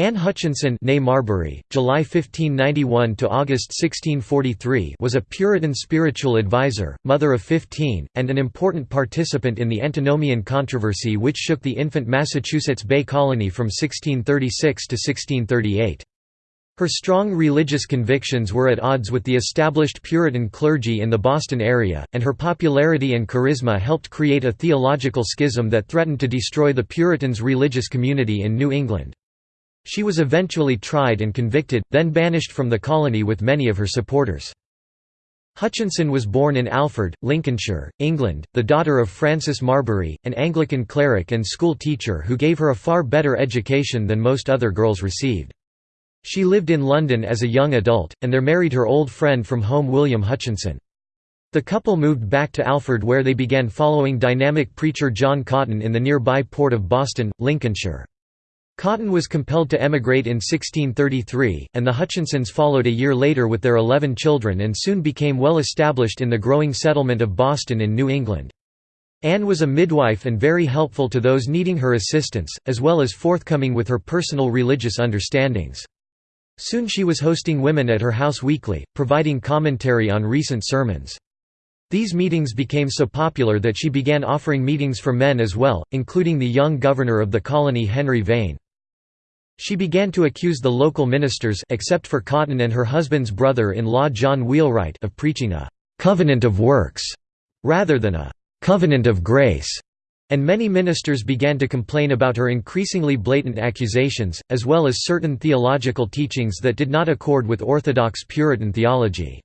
Anne Hutchinson Marbury, July 1591 to August 1643 was a Puritan spiritual advisor, mother of 15, and an important participant in the Antinomian controversy which shook the infant Massachusetts Bay Colony from 1636 to 1638. Her strong religious convictions were at odds with the established Puritan clergy in the Boston area, and her popularity and charisma helped create a theological schism that threatened to destroy the Puritans' religious community in New England. She was eventually tried and convicted, then banished from the colony with many of her supporters. Hutchinson was born in Alford, Lincolnshire, England, the daughter of Francis Marbury, an Anglican cleric and school teacher who gave her a far better education than most other girls received. She lived in London as a young adult, and there married her old friend from home William Hutchinson. The couple moved back to Alford where they began following dynamic preacher John Cotton in the nearby port of Boston, Lincolnshire. Cotton was compelled to emigrate in 1633, and the Hutchinsons followed a year later with their eleven children and soon became well established in the growing settlement of Boston in New England. Anne was a midwife and very helpful to those needing her assistance, as well as forthcoming with her personal religious understandings. Soon she was hosting women at her house weekly, providing commentary on recent sermons. These meetings became so popular that she began offering meetings for men as well, including the young governor of the colony Henry Vane. She began to accuse the local ministers except for Cotton and her husband's brother-in-law John Wheelwright of preaching a «covenant of works» rather than a «covenant of grace», and many ministers began to complain about her increasingly blatant accusations, as well as certain theological teachings that did not accord with Orthodox Puritan theology.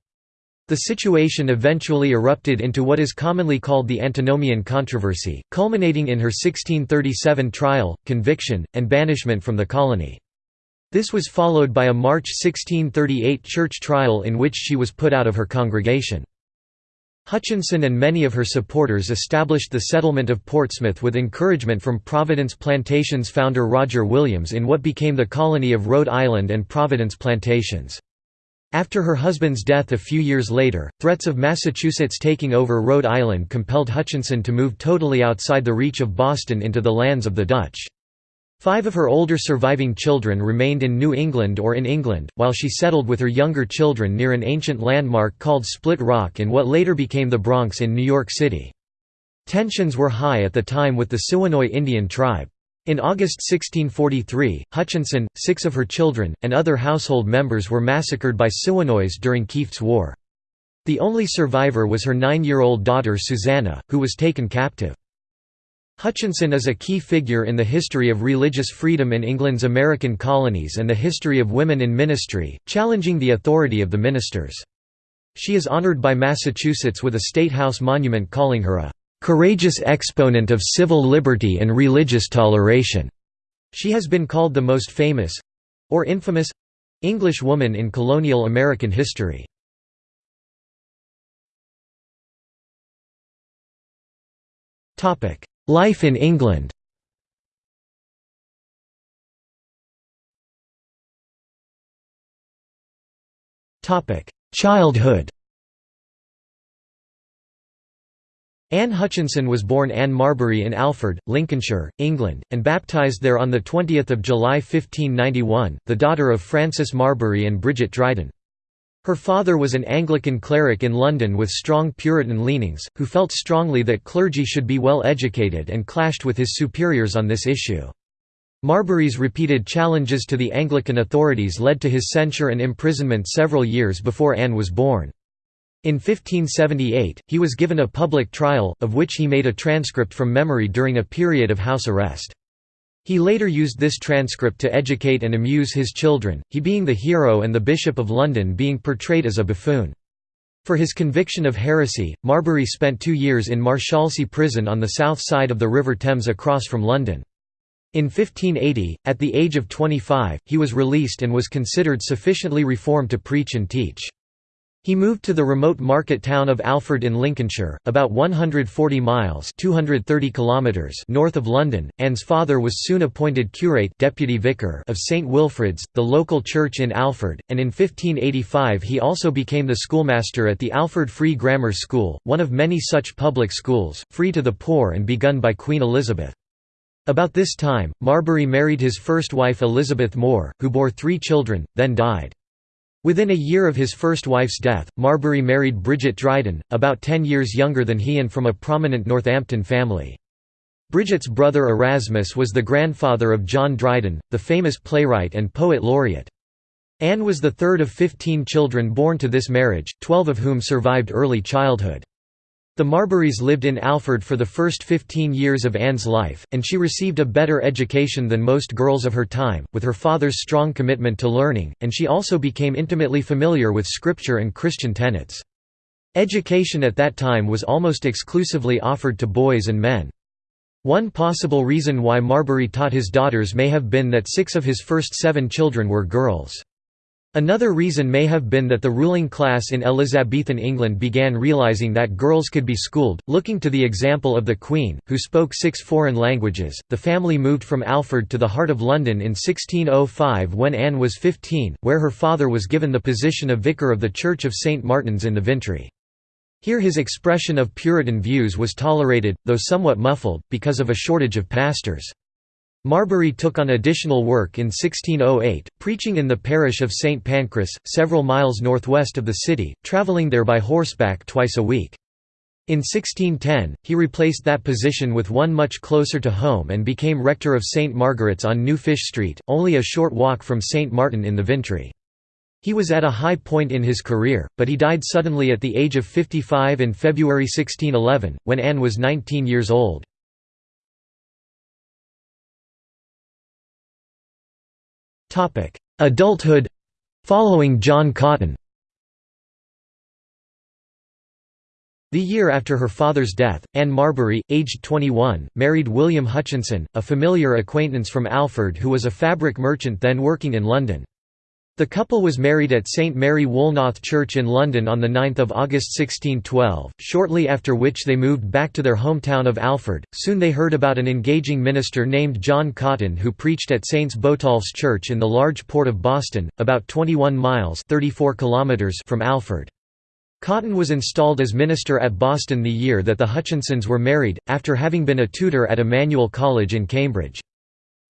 The situation eventually erupted into what is commonly called the Antinomian controversy, culminating in her 1637 trial, conviction, and banishment from the colony. This was followed by a March 1638 church trial in which she was put out of her congregation. Hutchinson and many of her supporters established the settlement of Portsmouth with encouragement from Providence Plantations founder Roger Williams in what became the colony of Rhode Island and Providence Plantations. After her husband's death a few years later, threats of Massachusetts taking over Rhode Island compelled Hutchinson to move totally outside the reach of Boston into the lands of the Dutch. Five of her older surviving children remained in New England or in England, while she settled with her younger children near an ancient landmark called Split Rock in what later became the Bronx in New York City. Tensions were high at the time with the Siwanoy Indian tribe. In August 1643, Hutchinson, six of her children, and other household members were massacred by Siwanoys during Kieft's War. The only survivor was her nine-year-old daughter Susanna, who was taken captive. Hutchinson is a key figure in the history of religious freedom in England's American colonies and the history of women in ministry, challenging the authority of the ministers. She is honored by Massachusetts with a State House monument calling her a courageous exponent of civil liberty and religious toleration. She has been called the most famous—or infamous—English woman in colonial American history. Topic: Life in England Childhood Anne Hutchinson was born Anne Marbury in Alford, Lincolnshire, England, and baptised there on 20 July 1591, the daughter of Francis Marbury and Bridget Dryden. Her father was an Anglican cleric in London with strong Puritan leanings, who felt strongly that clergy should be well educated and clashed with his superiors on this issue. Marbury's repeated challenges to the Anglican authorities led to his censure and imprisonment several years before Anne was born. In 1578, he was given a public trial, of which he made a transcript from memory during a period of house arrest. He later used this transcript to educate and amuse his children, he being the hero and the Bishop of London being portrayed as a buffoon. For his conviction of heresy, Marbury spent two years in Marshalsea prison on the south side of the River Thames across from London. In 1580, at the age of 25, he was released and was considered sufficiently reformed to preach and teach. He moved to the remote market town of Alford in Lincolnshire, about 140 miles 230 kilometers north of London. Anne's father was soon appointed curate deputy vicar of St Wilfrid's, the local church in Alford, and in 1585 he also became the schoolmaster at the Alford Free Grammar School, one of many such public schools, free to the poor and begun by Queen Elizabeth. About this time, Marbury married his first wife Elizabeth Moore, who bore three children, then died. Within a year of his first wife's death, Marbury married Bridget Dryden, about ten years younger than he and from a prominent Northampton family. Bridget's brother Erasmus was the grandfather of John Dryden, the famous playwright and poet laureate. Anne was the third of fifteen children born to this marriage, twelve of whom survived early childhood. The Marburys lived in Alford for the first 15 years of Anne's life, and she received a better education than most girls of her time, with her father's strong commitment to learning, and she also became intimately familiar with scripture and Christian tenets. Education at that time was almost exclusively offered to boys and men. One possible reason why Marbury taught his daughters may have been that six of his first seven children were girls. Another reason may have been that the ruling class in Elizabethan England began realising that girls could be schooled. Looking to the example of the Queen, who spoke six foreign languages, the family moved from Alford to the heart of London in 1605 when Anne was 15, where her father was given the position of vicar of the Church of St Martin's in the Vintry. Here his expression of Puritan views was tolerated, though somewhat muffled, because of a shortage of pastors. Marbury took on additional work in 1608, preaching in the parish of St Pancras, several miles northwest of the city, travelling there by horseback twice a week. In 1610, he replaced that position with one much closer to home and became rector of St Margaret's on New Fish Street, only a short walk from St Martin in the Vintry. He was at a high point in his career, but he died suddenly at the age of 55 in February 1611, when Anne was 19 years old. Adulthood. Following John Cotton. The year after her father's death, Anne Marbury, aged 21, married William Hutchinson, a familiar acquaintance from Alford who was a fabric merchant then working in London. The couple was married at St Mary Woolnoth Church in London on 9 August 1612, shortly after which they moved back to their hometown of Alford. Soon they heard about an engaging minister named John Cotton who preached at Saints Botolph's Church in the large port of Boston, about 21 miles 34 kilometers from Alford. Cotton was installed as minister at Boston the year that the Hutchinsons were married, after having been a tutor at Emmanuel College in Cambridge.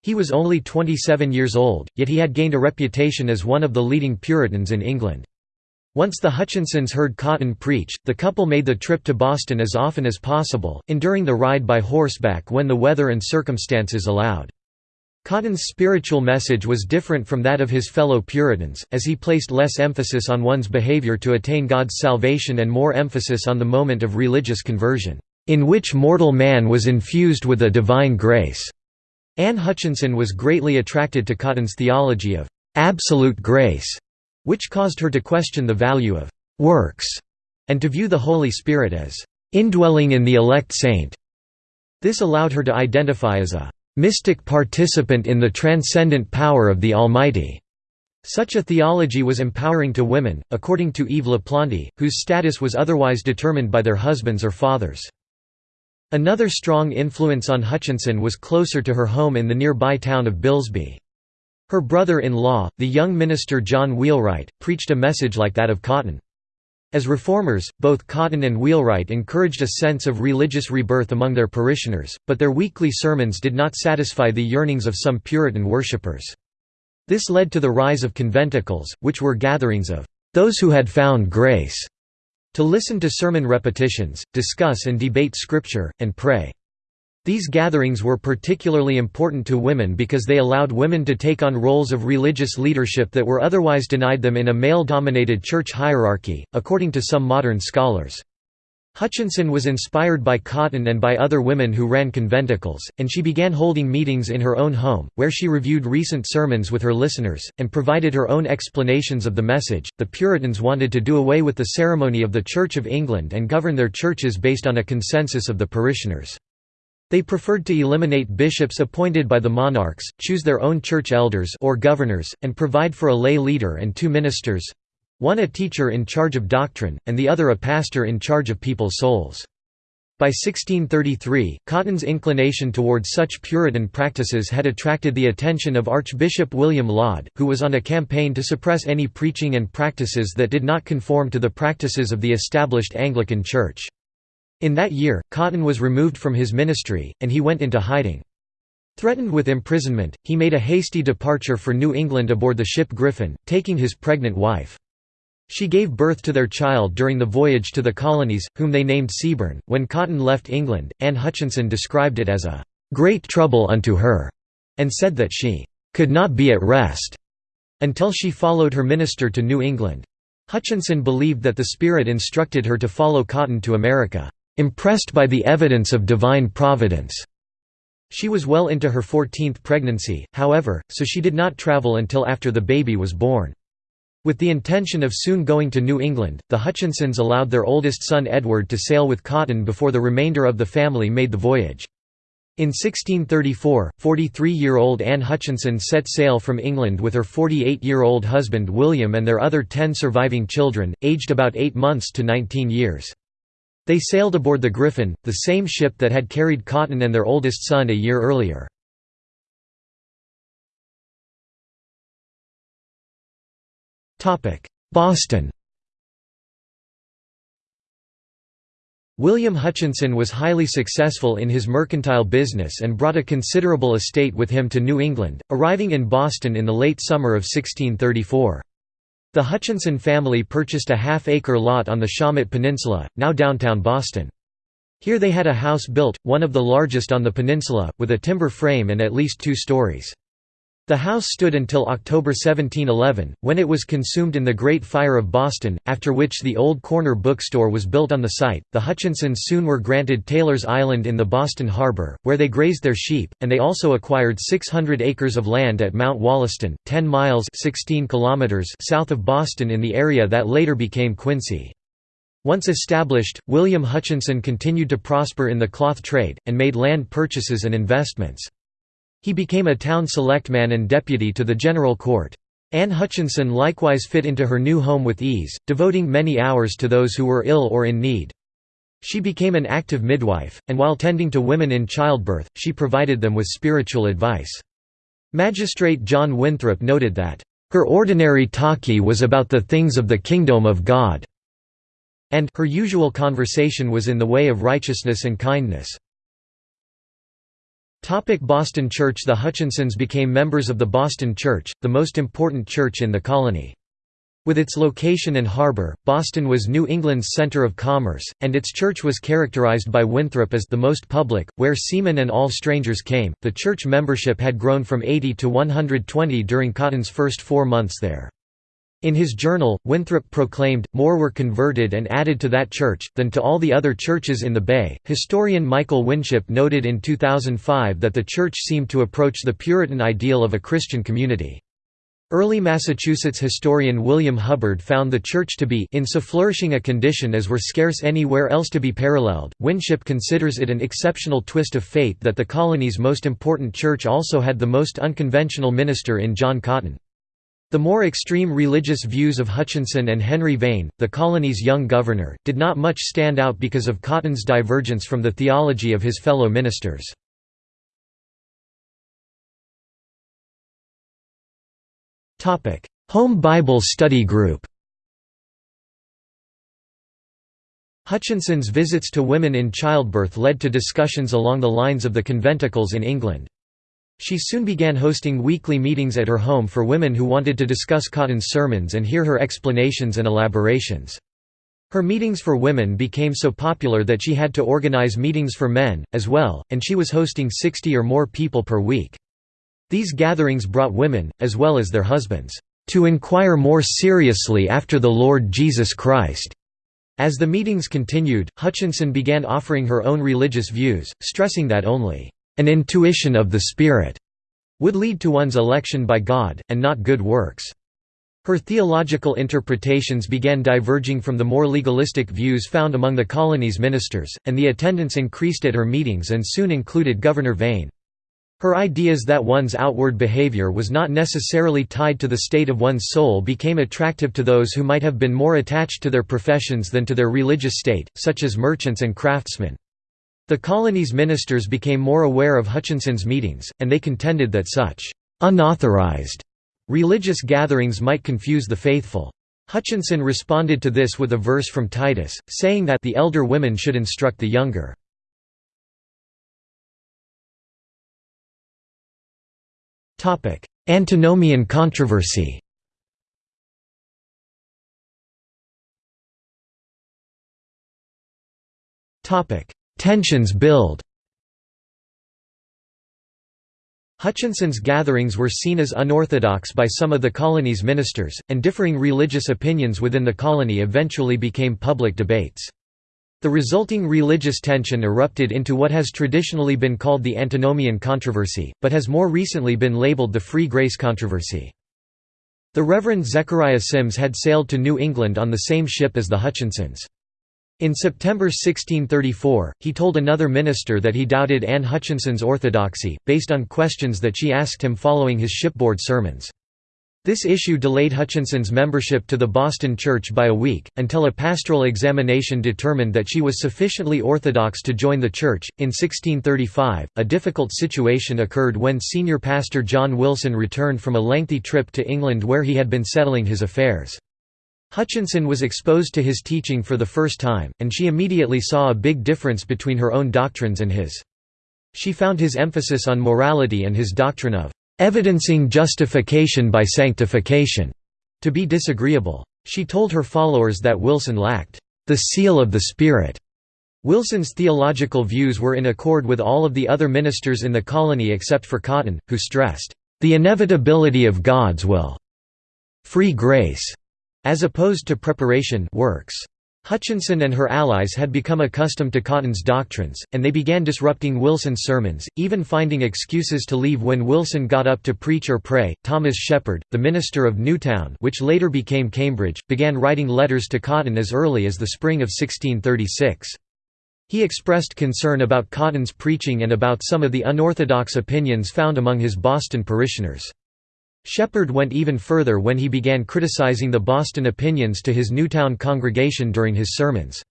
He was only 27 years old, yet he had gained a reputation as one of the leading Puritans in England. Once the Hutchinsons heard Cotton preach, the couple made the trip to Boston as often as possible, enduring the ride by horseback when the weather and circumstances allowed. Cotton's spiritual message was different from that of his fellow Puritans, as he placed less emphasis on one's behavior to attain God's salvation and more emphasis on the moment of religious conversion, in which mortal man was infused with a divine grace. Anne Hutchinson was greatly attracted to Cotton's theology of «absolute grace», which caused her to question the value of «works» and to view the Holy Spirit as «indwelling in the elect saint». This allowed her to identify as a «mystic participant in the transcendent power of the Almighty». Such a theology was empowering to women, according to Eve LaPlante, whose status was otherwise determined by their husbands or fathers. Another strong influence on Hutchinson was closer to her home in the nearby town of Bilsby. Her brother-in-law, the young minister John Wheelwright, preached a message like that of Cotton. As reformers, both Cotton and Wheelwright encouraged a sense of religious rebirth among their parishioners, but their weekly sermons did not satisfy the yearnings of some Puritan worshippers. This led to the rise of conventicles, which were gatherings of those who had found grace to listen to sermon repetitions, discuss and debate scripture, and pray. These gatherings were particularly important to women because they allowed women to take on roles of religious leadership that were otherwise denied them in a male-dominated church hierarchy, according to some modern scholars. Hutchinson was inspired by Cotton and by other women who ran conventicles, and she began holding meetings in her own home, where she reviewed recent sermons with her listeners, and provided her own explanations of the message. The Puritans wanted to do away with the ceremony of the Church of England and govern their churches based on a consensus of the parishioners. They preferred to eliminate bishops appointed by the monarchs, choose their own church elders or governors, and provide for a lay leader and two ministers, one a teacher in charge of doctrine, and the other a pastor in charge of people's souls. By 1633, Cotton's inclination towards such Puritan practices had attracted the attention of Archbishop William Laud, who was on a campaign to suppress any preaching and practices that did not conform to the practices of the established Anglican Church. In that year, Cotton was removed from his ministry, and he went into hiding. Threatened with imprisonment, he made a hasty departure for New England aboard the ship Griffin, taking his pregnant wife. She gave birth to their child during the voyage to the colonies, whom they named Seaborn. When Cotton left England, Anne Hutchinson described it as a great trouble unto her, and said that she could not be at rest until she followed her minister to New England. Hutchinson believed that the Spirit instructed her to follow Cotton to America, impressed by the evidence of divine providence. She was well into her 14th pregnancy, however, so she did not travel until after the baby was born. With the intention of soon going to New England, the Hutchinsons allowed their oldest son Edward to sail with Cotton before the remainder of the family made the voyage. In 1634, 43-year-old Anne Hutchinson set sail from England with her 48-year-old husband William and their other ten surviving children, aged about 8 months to 19 years. They sailed aboard the Griffin, the same ship that had carried Cotton and their oldest son a year earlier. Boston William Hutchinson was highly successful in his mercantile business and brought a considerable estate with him to New England, arriving in Boston in the late summer of 1634. The Hutchinson family purchased a half-acre lot on the Shawmut Peninsula, now downtown Boston. Here they had a house built, one of the largest on the peninsula, with a timber frame and at least two stories. The house stood until October 1711, when it was consumed in the Great Fire of Boston, after which the old corner bookstore was built on the site. The Hutchinsons soon were granted Taylor's Island in the Boston harbor, where they grazed their sheep, and they also acquired 600 acres of land at Mount Wollaston, 10 miles 16 kilometers south of Boston in the area that later became Quincy. Once established, William Hutchinson continued to prosper in the cloth trade, and made land purchases and investments. He became a town selectman and deputy to the general court. Anne Hutchinson likewise fit into her new home with ease, devoting many hours to those who were ill or in need. She became an active midwife, and while tending to women in childbirth, she provided them with spiritual advice. Magistrate John Winthrop noted that, "...her ordinary talkie was about the things of the kingdom of God," and her usual conversation was in the way of righteousness and kindness. Boston Church The Hutchinsons became members of the Boston Church, the most important church in the colony. With its location and harbor, Boston was New England's center of commerce, and its church was characterized by Winthrop as the most public, where seamen and all strangers came. The church membership had grown from 80 to 120 during Cotton's first four months there. In his journal, Winthrop proclaimed, more were converted and added to that church, than to all the other churches in the Bay. Historian Michael Winship noted in 2005 that the church seemed to approach the Puritan ideal of a Christian community. Early Massachusetts historian William Hubbard found the church to be in so flourishing a condition as were scarce anywhere else to be paralleled. Winship considers it an exceptional twist of fate that the colony's most important church also had the most unconventional minister in John Cotton. The more extreme religious views of Hutchinson and Henry Vane, the colony's young governor, did not much stand out because of Cotton's divergence from the theology of his fellow ministers. Home Bible Study Group Hutchinson's visits to women in childbirth led to discussions along the lines of the conventicles in England. She soon began hosting weekly meetings at her home for women who wanted to discuss Cotton's sermons and hear her explanations and elaborations. Her meetings for women became so popular that she had to organize meetings for men, as well, and she was hosting 60 or more people per week. These gatherings brought women, as well as their husbands, "...to inquire more seriously after the Lord Jesus Christ." As the meetings continued, Hutchinson began offering her own religious views, stressing that only an intuition of the Spirit would lead to one's election by God, and not good works. Her theological interpretations began diverging from the more legalistic views found among the colony's ministers, and the attendance increased at her meetings and soon included Governor Vane. Her ideas that one's outward behavior was not necessarily tied to the state of one's soul became attractive to those who might have been more attached to their professions than to their religious state, such as merchants and craftsmen. The colony's ministers became more aware of Hutchinson's meetings, and they contended that such unauthorized religious gatherings might confuse the faithful. Hutchinson responded to this with a verse from Titus, saying that the elder women should instruct the younger. Antinomian controversy Tensions build Hutchinson's gatherings were seen as unorthodox by some of the colony's ministers, and differing religious opinions within the colony eventually became public debates. The resulting religious tension erupted into what has traditionally been called the Antinomian controversy, but has more recently been labeled the Free Grace controversy. The Reverend Zechariah Symmes had sailed to New England on the same ship as the Hutchinsons. In September 1634, he told another minister that he doubted Anne Hutchinson's orthodoxy, based on questions that she asked him following his shipboard sermons. This issue delayed Hutchinson's membership to the Boston Church by a week, until a pastoral examination determined that she was sufficiently orthodox to join the church. In 1635, a difficult situation occurred when senior pastor John Wilson returned from a lengthy trip to England where he had been settling his affairs. Hutchinson was exposed to his teaching for the first time, and she immediately saw a big difference between her own doctrines and his. She found his emphasis on morality and his doctrine of evidencing justification by sanctification to be disagreeable. She told her followers that Wilson lacked the seal of the Spirit. Wilson's theological views were in accord with all of the other ministers in the colony except for Cotton, who stressed the inevitability of God's will. Free grace as opposed to preparation works. Hutchinson and her allies had become accustomed to Cotton's doctrines, and they began disrupting Wilson's sermons, even finding excuses to leave when Wilson got up to preach or pray. Thomas Shepard, the minister of Newtown, which later became Cambridge, began writing letters to Cotton as early as the spring of 1636. He expressed concern about Cotton's preaching and about some of the unorthodox opinions found among his Boston parishioners. Shepard went even further when he began criticizing the Boston opinions to his Newtown congregation during his sermons.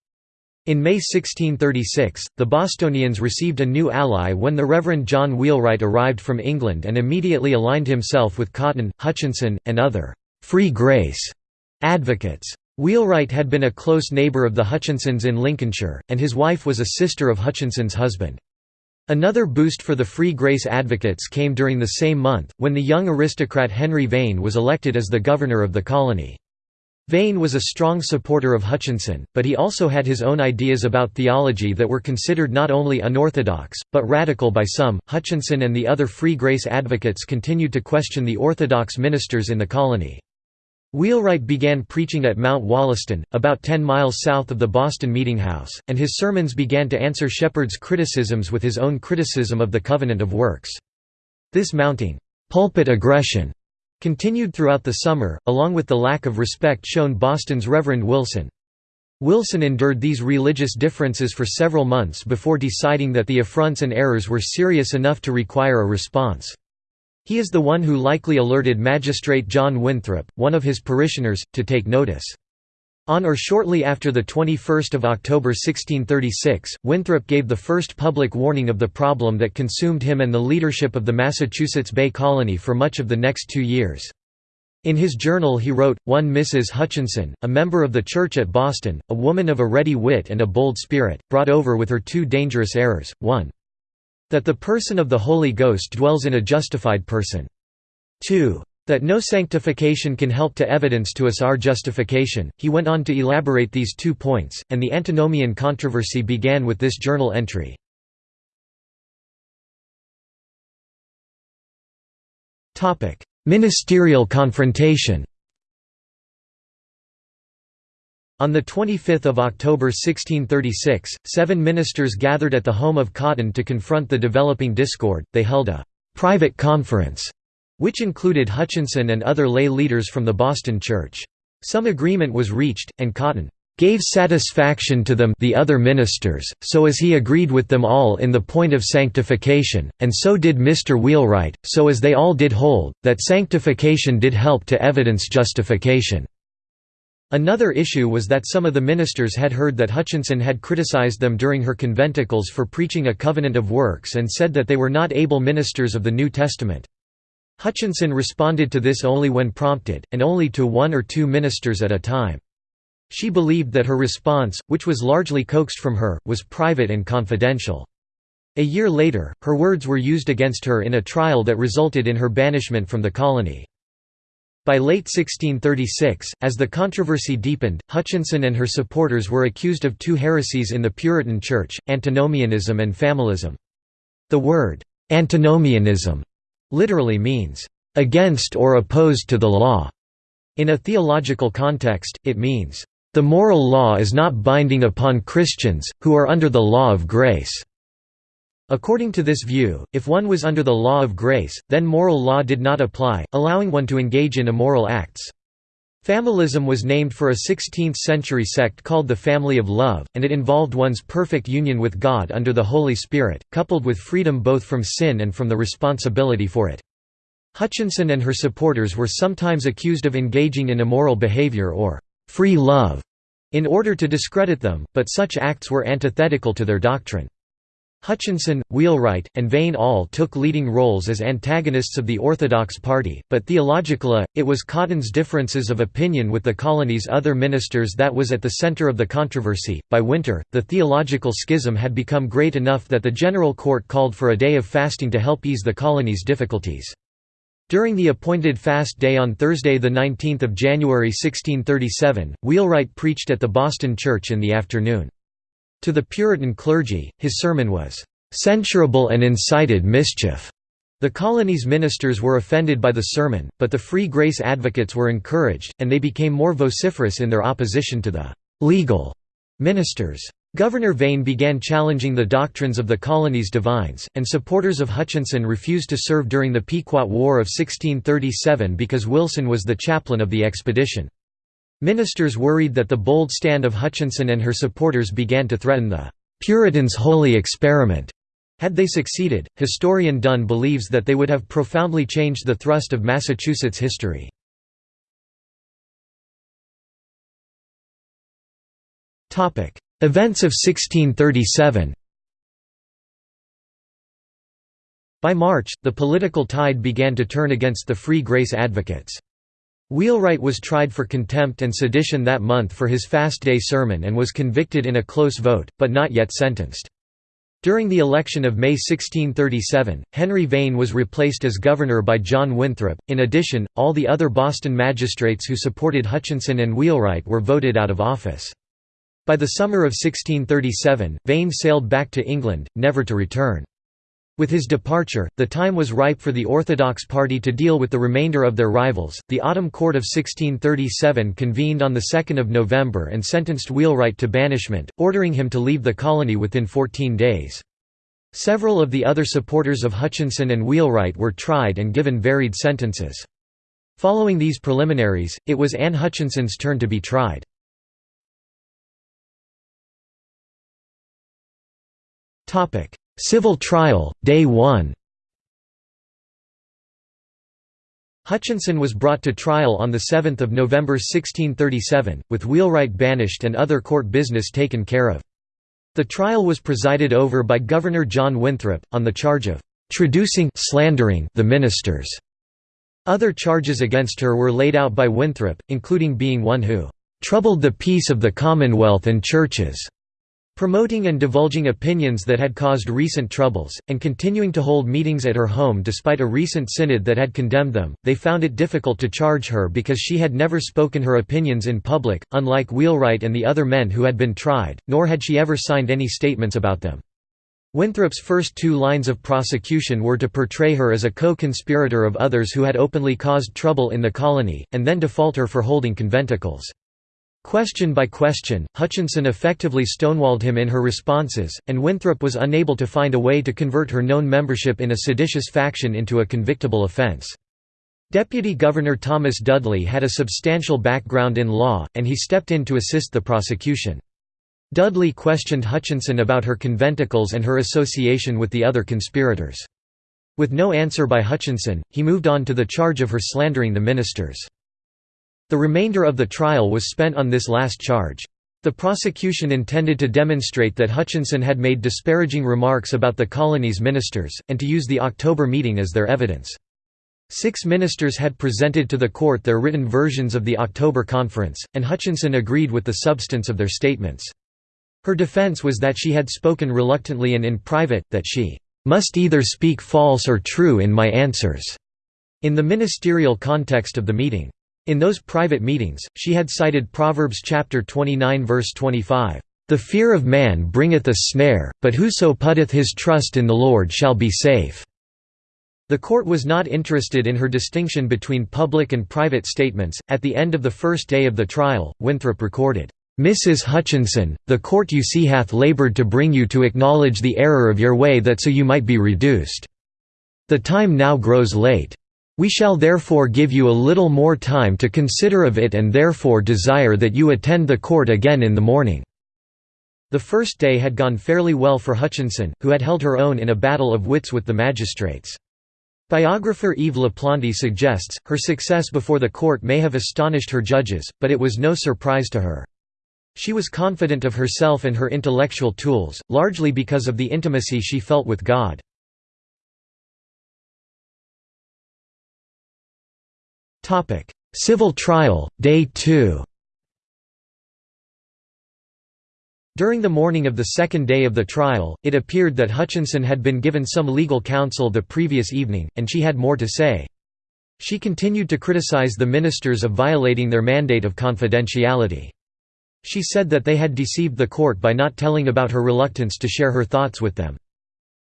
In May 1636, the Bostonians received a new ally when the Reverend John Wheelwright arrived from England and immediately aligned himself with Cotton, Hutchinson, and other «free grace» advocates. Wheelwright had been a close neighbour of the Hutchinsons in Lincolnshire, and his wife was a sister of Hutchinson's husband. Another boost for the Free Grace advocates came during the same month, when the young aristocrat Henry Vane was elected as the governor of the colony. Vane was a strong supporter of Hutchinson, but he also had his own ideas about theology that were considered not only unorthodox, but radical by some. Hutchinson and the other Free Grace advocates continued to question the orthodox ministers in the colony. Wheelwright began preaching at Mount Wollaston, about 10 miles south of the Boston Meeting House, and his sermons began to answer Shepard's criticisms with his own criticism of the Covenant of Works. This mounting pulpit aggression continued throughout the summer, along with the lack of respect shown Boston's Reverend Wilson. Wilson endured these religious differences for several months before deciding that the affronts and errors were serious enough to require a response. He is the one who likely alerted Magistrate John Winthrop, one of his parishioners, to take notice. On or shortly after 21 October 1636, Winthrop gave the first public warning of the problem that consumed him and the leadership of the Massachusetts Bay Colony for much of the next two years. In his journal he wrote, one Mrs. Hutchinson, a member of the church at Boston, a woman of a ready wit and a bold spirit, brought over with her two dangerous errors, one that the person of the Holy Ghost dwells in a justified person. 2. That no sanctification can help to evidence to us our justification. He went on to elaborate these two points, and the antinomian controversy began with this journal entry. Ministerial confrontation On 25 October 1636, seven ministers gathered at the home of Cotton to confront the developing discord. They held a private conference, which included Hutchinson and other lay leaders from the Boston Church. Some agreement was reached, and Cotton gave satisfaction to them the other ministers, so as he agreed with them all in the point of sanctification, and so did Mr. Wheelwright, so as they all did hold, that sanctification did help to evidence justification. Another issue was that some of the ministers had heard that Hutchinson had criticized them during her conventicles for preaching a covenant of works and said that they were not able ministers of the New Testament. Hutchinson responded to this only when prompted, and only to one or two ministers at a time. She believed that her response, which was largely coaxed from her, was private and confidential. A year later, her words were used against her in a trial that resulted in her banishment from the colony. By late 1636, as the controversy deepened, Hutchinson and her supporters were accused of two heresies in the Puritan Church, antinomianism and familism. The word, antinomianism, literally means, against or opposed to the law. In a theological context, it means, the moral law is not binding upon Christians, who are under the law of grace. According to this view, if one was under the law of grace, then moral law did not apply, allowing one to engage in immoral acts. Familism was named for a 16th-century sect called the Family of Love, and it involved one's perfect union with God under the Holy Spirit, coupled with freedom both from sin and from the responsibility for it. Hutchinson and her supporters were sometimes accused of engaging in immoral behavior or «free love» in order to discredit them, but such acts were antithetical to their doctrine. Hutchinson, Wheelwright, and Vane all took leading roles as antagonists of the Orthodox Party, but theologically, it was Cotton's differences of opinion with the colony's other ministers that was at the center of the controversy. By winter, the theological schism had become great enough that the General Court called for a day of fasting to help ease the colony's difficulties. During the appointed fast day on Thursday 19 January 1637, Wheelwright preached at the Boston Church in the afternoon. To the Puritan clergy, his sermon was, "...censurable and incited mischief." The colony's ministers were offended by the sermon, but the Free Grace advocates were encouraged, and they became more vociferous in their opposition to the «legal» ministers. Governor Vane began challenging the doctrines of the colony's divines, and supporters of Hutchinson refused to serve during the Pequot War of 1637 because Wilson was the chaplain of the expedition. Ministers worried that the bold stand of Hutchinson and her supporters began to threaten the Puritans' holy experiment. Had they succeeded, historian Dunn believes that they would have profoundly changed the thrust of Massachusetts history. Events of 1637 By March, the political tide began to turn against the Free Grace advocates. Wheelwright was tried for contempt and sedition that month for his fast day sermon and was convicted in a close vote, but not yet sentenced. During the election of May 1637, Henry Vane was replaced as governor by John Winthrop. In addition, all the other Boston magistrates who supported Hutchinson and Wheelwright were voted out of office. By the summer of 1637, Vane sailed back to England, never to return. With his departure, the time was ripe for the Orthodox party to deal with the remainder of their rivals. The Autumn Court of 1637 convened on the 2nd of November and sentenced Wheelwright to banishment, ordering him to leave the colony within 14 days. Several of the other supporters of Hutchinson and Wheelwright were tried and given varied sentences. Following these preliminaries, it was Anne Hutchinson's turn to be tried. Topic: Civil trial, Day 1 Hutchinson was brought to trial on 7 November 1637, with Wheelwright banished and other court business taken care of. The trial was presided over by Governor John Winthrop, on the charge of «traducing slandering the ministers». Other charges against her were laid out by Winthrop, including being one who «troubled the peace of the Commonwealth and churches» Promoting and divulging opinions that had caused recent troubles, and continuing to hold meetings at her home despite a recent synod that had condemned them, they found it difficult to charge her because she had never spoken her opinions in public, unlike Wheelwright and the other men who had been tried, nor had she ever signed any statements about them. Winthrop's first two lines of prosecution were to portray her as a co-conspirator of others who had openly caused trouble in the colony, and then to fault her for holding conventicles. Question by question, Hutchinson effectively stonewalled him in her responses, and Winthrop was unable to find a way to convert her known membership in a seditious faction into a convictable offense. Deputy Governor Thomas Dudley had a substantial background in law, and he stepped in to assist the prosecution. Dudley questioned Hutchinson about her conventicles and her association with the other conspirators. With no answer by Hutchinson, he moved on to the charge of her slandering the ministers. The remainder of the trial was spent on this last charge. The prosecution intended to demonstrate that Hutchinson had made disparaging remarks about the colony's ministers, and to use the October meeting as their evidence. Six ministers had presented to the court their written versions of the October conference, and Hutchinson agreed with the substance of their statements. Her defense was that she had spoken reluctantly and in private, that she must either speak false or true in my answers, in the ministerial context of the meeting. In those private meetings, she had cited Proverbs chapter 29 verse 25, "The fear of man bringeth a snare, but whoso putteth his trust in the Lord shall be safe." The court was not interested in her distinction between public and private statements. At the end of the first day of the trial, Winthrop recorded, Mrs. Hutchinson, the court you see hath laboured to bring you to acknowledge the error of your way that so you might be reduced. The time now grows late. We shall therefore give you a little more time to consider of it and therefore desire that you attend the court again in the morning." The first day had gone fairly well for Hutchinson, who had held her own in a battle of wits with the magistrates. Biographer Eve LaPlante suggests, her success before the court may have astonished her judges, but it was no surprise to her. She was confident of herself and her intellectual tools, largely because of the intimacy she felt with God. Civil trial, Day 2 During the morning of the second day of the trial, it appeared that Hutchinson had been given some legal counsel the previous evening, and she had more to say. She continued to criticize the ministers of violating their mandate of confidentiality. She said that they had deceived the court by not telling about her reluctance to share her thoughts with them.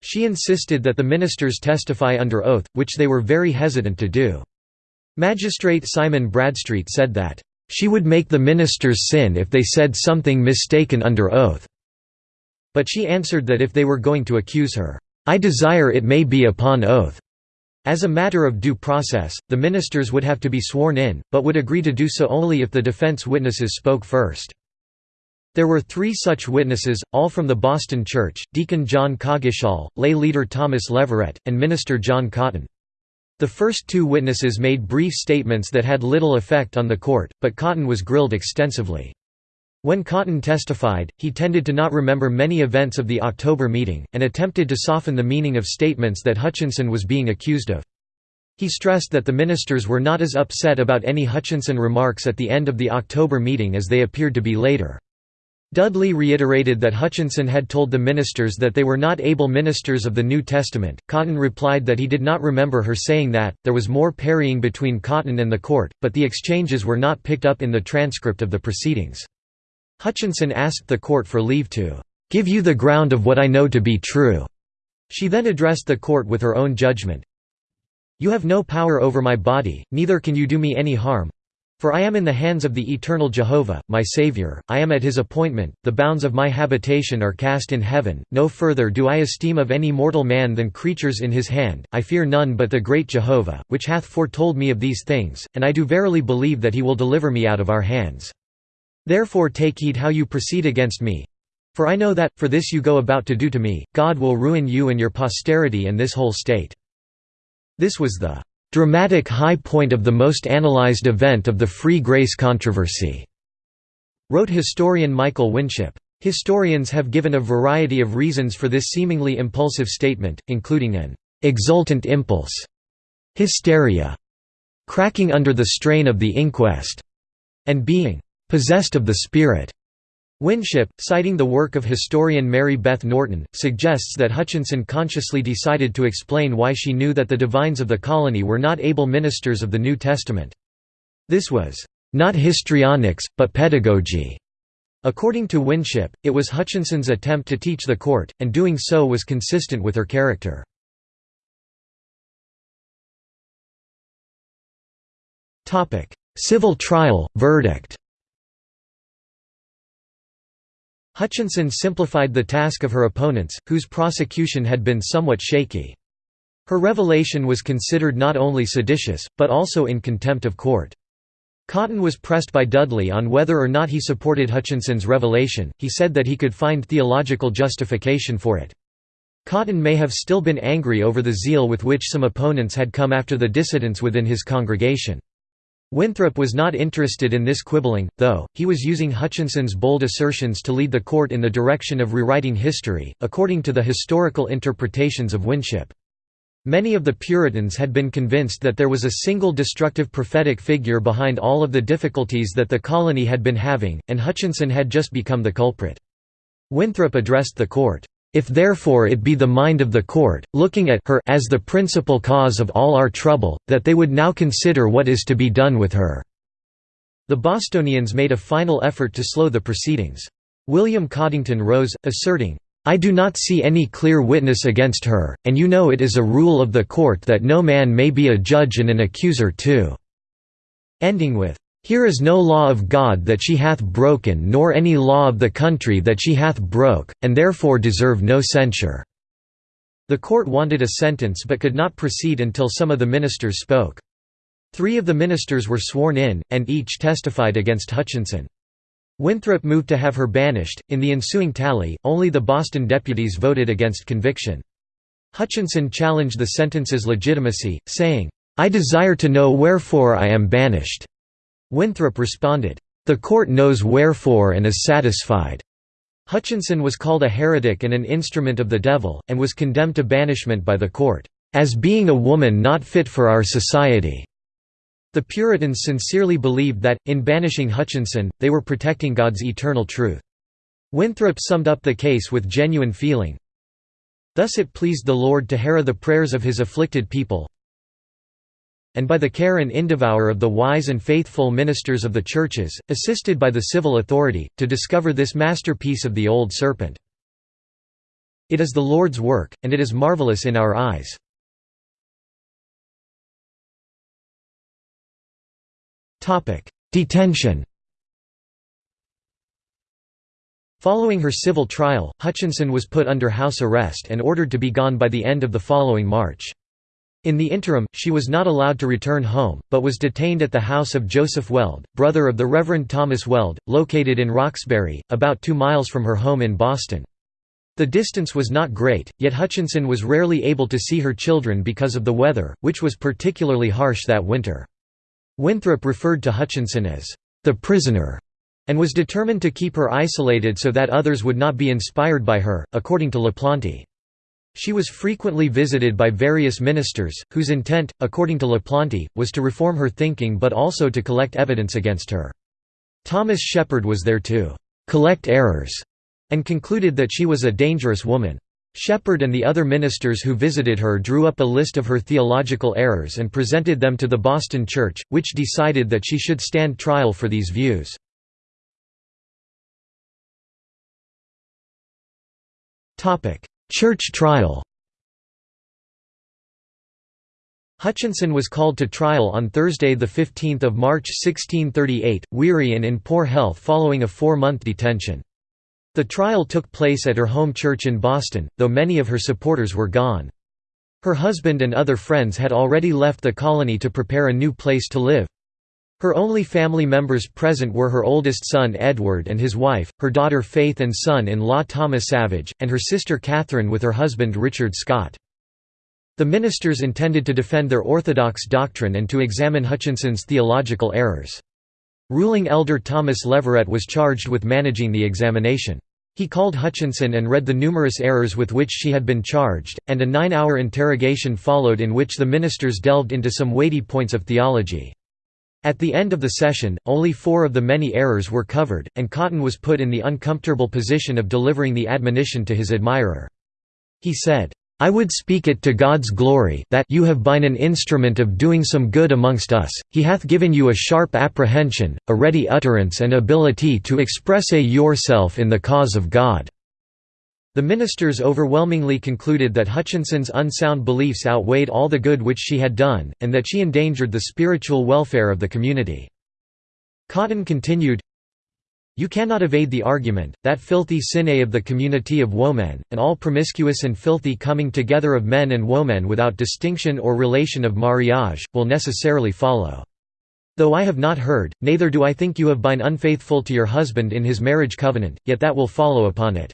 She insisted that the ministers testify under oath, which they were very hesitant to do. Magistrate Simon Bradstreet said that, "...she would make the ministers sin if they said something mistaken under oath." But she answered that if they were going to accuse her, "...I desire it may be upon oath." As a matter of due process, the ministers would have to be sworn in, but would agree to do so only if the defense witnesses spoke first. There were three such witnesses, all from the Boston Church, Deacon John Coggeshall, lay leader Thomas Leverett, and minister John Cotton. The first two witnesses made brief statements that had little effect on the court, but Cotton was grilled extensively. When Cotton testified, he tended to not remember many events of the October meeting, and attempted to soften the meaning of statements that Hutchinson was being accused of. He stressed that the ministers were not as upset about any Hutchinson remarks at the end of the October meeting as they appeared to be later. Dudley reiterated that Hutchinson had told the ministers that they were not able ministers of the New Testament. Cotton replied that he did not remember her saying that. There was more parrying between Cotton and the court, but the exchanges were not picked up in the transcript of the proceedings. Hutchinson asked the court for leave to give you the ground of what I know to be true. She then addressed the court with her own judgment. You have no power over my body, neither can you do me any harm, for I am in the hands of the eternal Jehovah, my Saviour, I am at his appointment, the bounds of my habitation are cast in heaven, no further do I esteem of any mortal man than creatures in his hand, I fear none but the great Jehovah, which hath foretold me of these things, and I do verily believe that he will deliver me out of our hands. Therefore take heed how you proceed against me. For I know that, for this you go about to do to me, God will ruin you and your posterity and this whole state. This was the dramatic high point of the most analyzed event of the Free Grace controversy", wrote historian Michael Winship. Historians have given a variety of reasons for this seemingly impulsive statement, including an «exultant impulse», hysteria, cracking under the strain of the inquest, and being «possessed of the Spirit». Winship, citing the work of historian Mary Beth Norton, suggests that Hutchinson consciously decided to explain why she knew that the divines of the colony were not able ministers of the New Testament. This was, "...not histrionics, but pedagogy." According to Winship, it was Hutchinson's attempt to teach the court, and doing so was consistent with her character. Civil trial, verdict Hutchinson simplified the task of her opponents, whose prosecution had been somewhat shaky. Her revelation was considered not only seditious, but also in contempt of court. Cotton was pressed by Dudley on whether or not he supported Hutchinson's revelation, he said that he could find theological justification for it. Cotton may have still been angry over the zeal with which some opponents had come after the dissidents within his congregation. Winthrop was not interested in this quibbling, though, he was using Hutchinson's bold assertions to lead the court in the direction of rewriting history, according to the historical interpretations of Winship. Many of the Puritans had been convinced that there was a single destructive prophetic figure behind all of the difficulties that the colony had been having, and Hutchinson had just become the culprit. Winthrop addressed the court, "...if therefore it be the mind of the court, looking at her as the principal cause of all our trouble, that they would now consider what is to be done with her." The Bostonians made a final effort to slow the proceedings. William Coddington rose, asserting, I do not see any clear witness against her, and you know it is a rule of the court that no man may be a judge and an accuser too." Ending with, here is no law of God that she hath broken nor any law of the country that she hath broke, and therefore deserve no censure." The court wanted a sentence but could not proceed until some of the ministers spoke. Three of the ministers were sworn in, and each testified against Hutchinson. Winthrop moved to have her banished. In the ensuing tally, only the Boston deputies voted against conviction. Hutchinson challenged the sentence's legitimacy, saying, I desire to know wherefore I am banished. Winthrop responded, "'The court knows wherefore and is satisfied.'" Hutchinson was called a heretic and an instrument of the devil, and was condemned to banishment by the court, "'as being a woman not fit for our society.'" The Puritans sincerely believed that, in banishing Hutchinson, they were protecting God's eternal truth. Winthrop summed up the case with genuine feeling, Thus it pleased the Lord to hear the prayers of his afflicted people, and by the care and indevour of the wise and faithful ministers of the churches, assisted by the civil authority, to discover this masterpiece of the old serpent. It is the Lord's work, and it is marvelous in our eyes. Detention Following her civil trial, Hutchinson was put under house arrest and ordered to be gone by the end of the following March. In the interim, she was not allowed to return home, but was detained at the house of Joseph Weld, brother of the Reverend Thomas Weld, located in Roxbury, about two miles from her home in Boston. The distance was not great, yet Hutchinson was rarely able to see her children because of the weather, which was particularly harsh that winter. Winthrop referred to Hutchinson as, "...the prisoner", and was determined to keep her isolated so that others would not be inspired by her, according to LaPlante. She was frequently visited by various ministers, whose intent, according to LaPlante, was to reform her thinking but also to collect evidence against her. Thomas Shepard was there to «collect errors» and concluded that she was a dangerous woman. Shepard and the other ministers who visited her drew up a list of her theological errors and presented them to the Boston Church, which decided that she should stand trial for these views. Church trial Hutchinson was called to trial on Thursday 15 March 1638, weary and in poor health following a four-month detention. The trial took place at her home church in Boston, though many of her supporters were gone. Her husband and other friends had already left the colony to prepare a new place to live. Her only family members present were her oldest son Edward and his wife, her daughter Faith and son-in-law Thomas Savage, and her sister Catherine with her husband Richard Scott. The ministers intended to defend their orthodox doctrine and to examine Hutchinson's theological errors. Ruling elder Thomas Leverett was charged with managing the examination. He called Hutchinson and read the numerous errors with which she had been charged, and a nine-hour interrogation followed in which the ministers delved into some weighty points of theology. At the end of the session, only four of the many errors were covered, and Cotton was put in the uncomfortable position of delivering the admonition to his admirer. He said, I would speak it to God's glory that you have been an instrument of doing some good amongst us, he hath given you a sharp apprehension, a ready utterance and ability to express a yourself in the cause of God. The ministers overwhelmingly concluded that Hutchinson's unsound beliefs outweighed all the good which she had done, and that she endangered the spiritual welfare of the community. Cotton continued, you cannot evade the argument, that filthy sine of the community of women, and all promiscuous and filthy coming together of men and women without distinction or relation of mariage, will necessarily follow. Though I have not heard, neither do I think you have been unfaithful to your husband in his marriage covenant, yet that will follow upon it.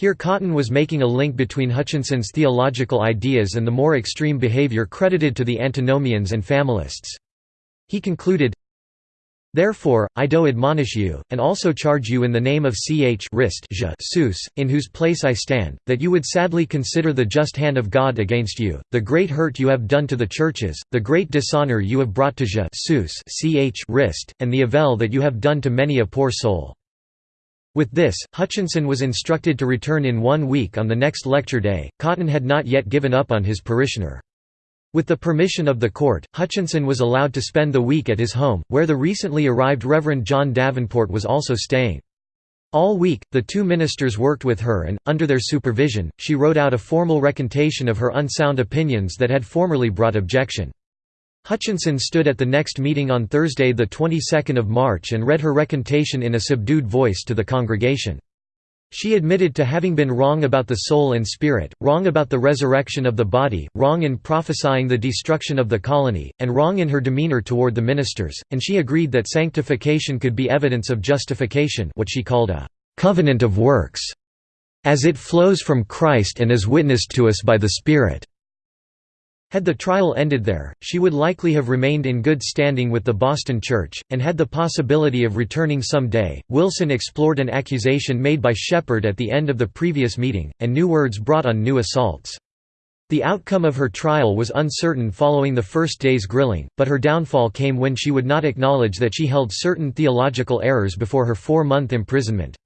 Here Cotton was making a link between Hutchinson's theological ideas and the more extreme behavior credited to the antinomians and familists. He concluded, Therefore, I do admonish you, and also charge you in the name of ch rist sus, in whose place I stand, that you would sadly consider the just hand of God against you, the great hurt you have done to the churches, the great dishonor you have brought to sus ch and the avel that you have done to many a poor soul. With this, Hutchinson was instructed to return in one week on the next lecture day. Cotton had not yet given up on his parishioner. With the permission of the court, Hutchinson was allowed to spend the week at his home, where the recently arrived Reverend John Davenport was also staying. All week, the two ministers worked with her and, under their supervision, she wrote out a formal recantation of her unsound opinions that had formerly brought objection. Hutchinson stood at the next meeting on Thursday the 22nd of March and read her recantation in a subdued voice to the congregation. She admitted to having been wrong about the soul and spirit, wrong about the resurrection of the body, wrong in prophesying the destruction of the colony, and wrong in her demeanor toward the ministers, and she agreed that sanctification could be evidence of justification what she called a «covenant of works», as it flows from Christ and is witnessed to us by the Spirit. Had the trial ended there, she would likely have remained in good standing with the Boston Church, and had the possibility of returning some day. Wilson explored an accusation made by Shepard at the end of the previous meeting, and new words brought on new assaults. The outcome of her trial was uncertain following the first day's grilling, but her downfall came when she would not acknowledge that she held certain theological errors before her four-month imprisonment.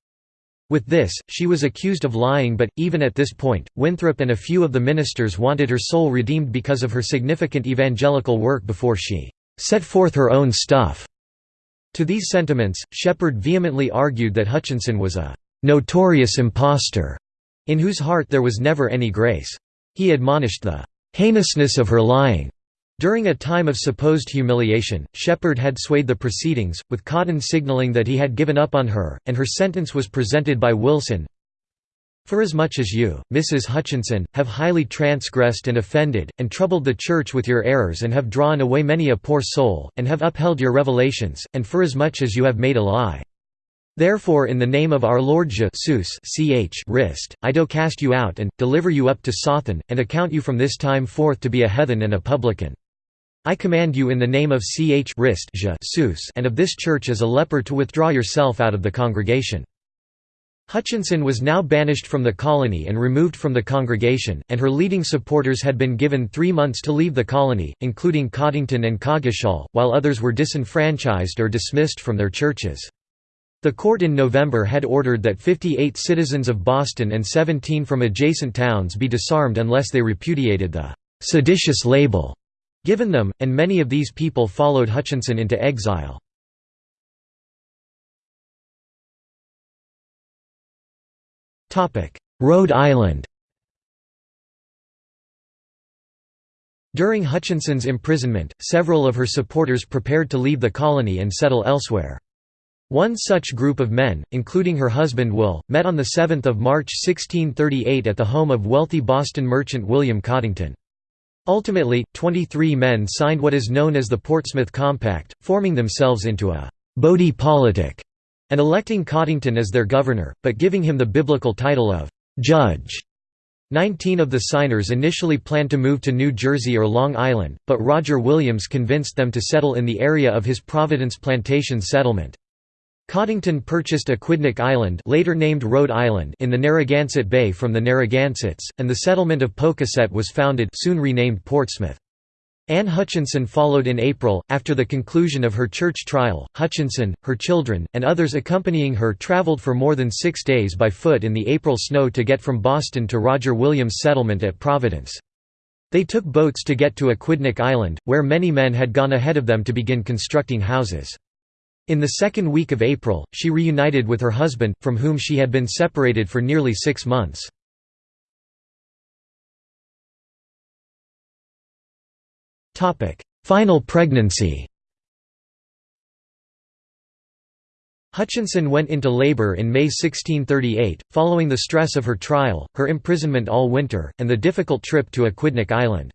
With this, she was accused of lying but, even at this point, Winthrop and a few of the ministers wanted her soul redeemed because of her significant evangelical work before she "...set forth her own stuff." To these sentiments, Shepard vehemently argued that Hutchinson was a "...notorious impostor," in whose heart there was never any grace. He admonished the "...heinousness of her lying." During a time of supposed humiliation, Shepard had swayed the proceedings, with Cotton signaling that he had given up on her, and her sentence was presented by Wilson. Forasmuch as much as you, Mrs. Hutchinson, have highly transgressed and offended, and troubled the Church with your errors and have drawn away many a poor soul, and have upheld your revelations, and forasmuch as much as you have made a lie. Therefore in the name of our Lord Jesus ch Rist, I do cast you out and, deliver you up to Sothan, and account you from this time forth to be a heathen and a publican. I command you in the name of Ch Rist and of this church as a leper to withdraw yourself out of the congregation." Hutchinson was now banished from the colony and removed from the congregation, and her leading supporters had been given three months to leave the colony, including Coddington and Coggeshall, while others were disenfranchised or dismissed from their churches. The court in November had ordered that 58 citizens of Boston and 17 from adjacent towns be disarmed unless they repudiated the «seditious label» given them, and many of these people followed Hutchinson into exile. Rhode Island During Hutchinson's imprisonment, several of her supporters prepared to leave the colony and settle elsewhere. One such group of men, including her husband Will, met on 7 March 1638 at the home of wealthy Boston merchant William Coddington. Ultimately, 23 men signed what is known as the Portsmouth Compact, forming themselves into a «body politic» and electing Coddington as their governor, but giving him the biblical title of «judge». Nineteen of the signers initially planned to move to New Jersey or Long Island, but Roger Williams convinced them to settle in the area of his Providence Plantation settlement. Coddington purchased Aquidneck Island later named Rhode Island in the Narragansett Bay from the Narragansetts, and the settlement of Pocasset was founded soon renamed Portsmouth. Anne Hutchinson followed in April, after the conclusion of her church trial. Hutchinson, her children, and others accompanying her traveled for more than six days by foot in the April snow to get from Boston to Roger Williams' settlement at Providence. They took boats to get to Aquidneck Island, where many men had gone ahead of them to begin constructing houses. In the second week of April, she reunited with her husband, from whom she had been separated for nearly six months. Final pregnancy Hutchinson went into labor in May 1638, following the stress of her trial, her imprisonment all winter, and the difficult trip to Aquidneck Island.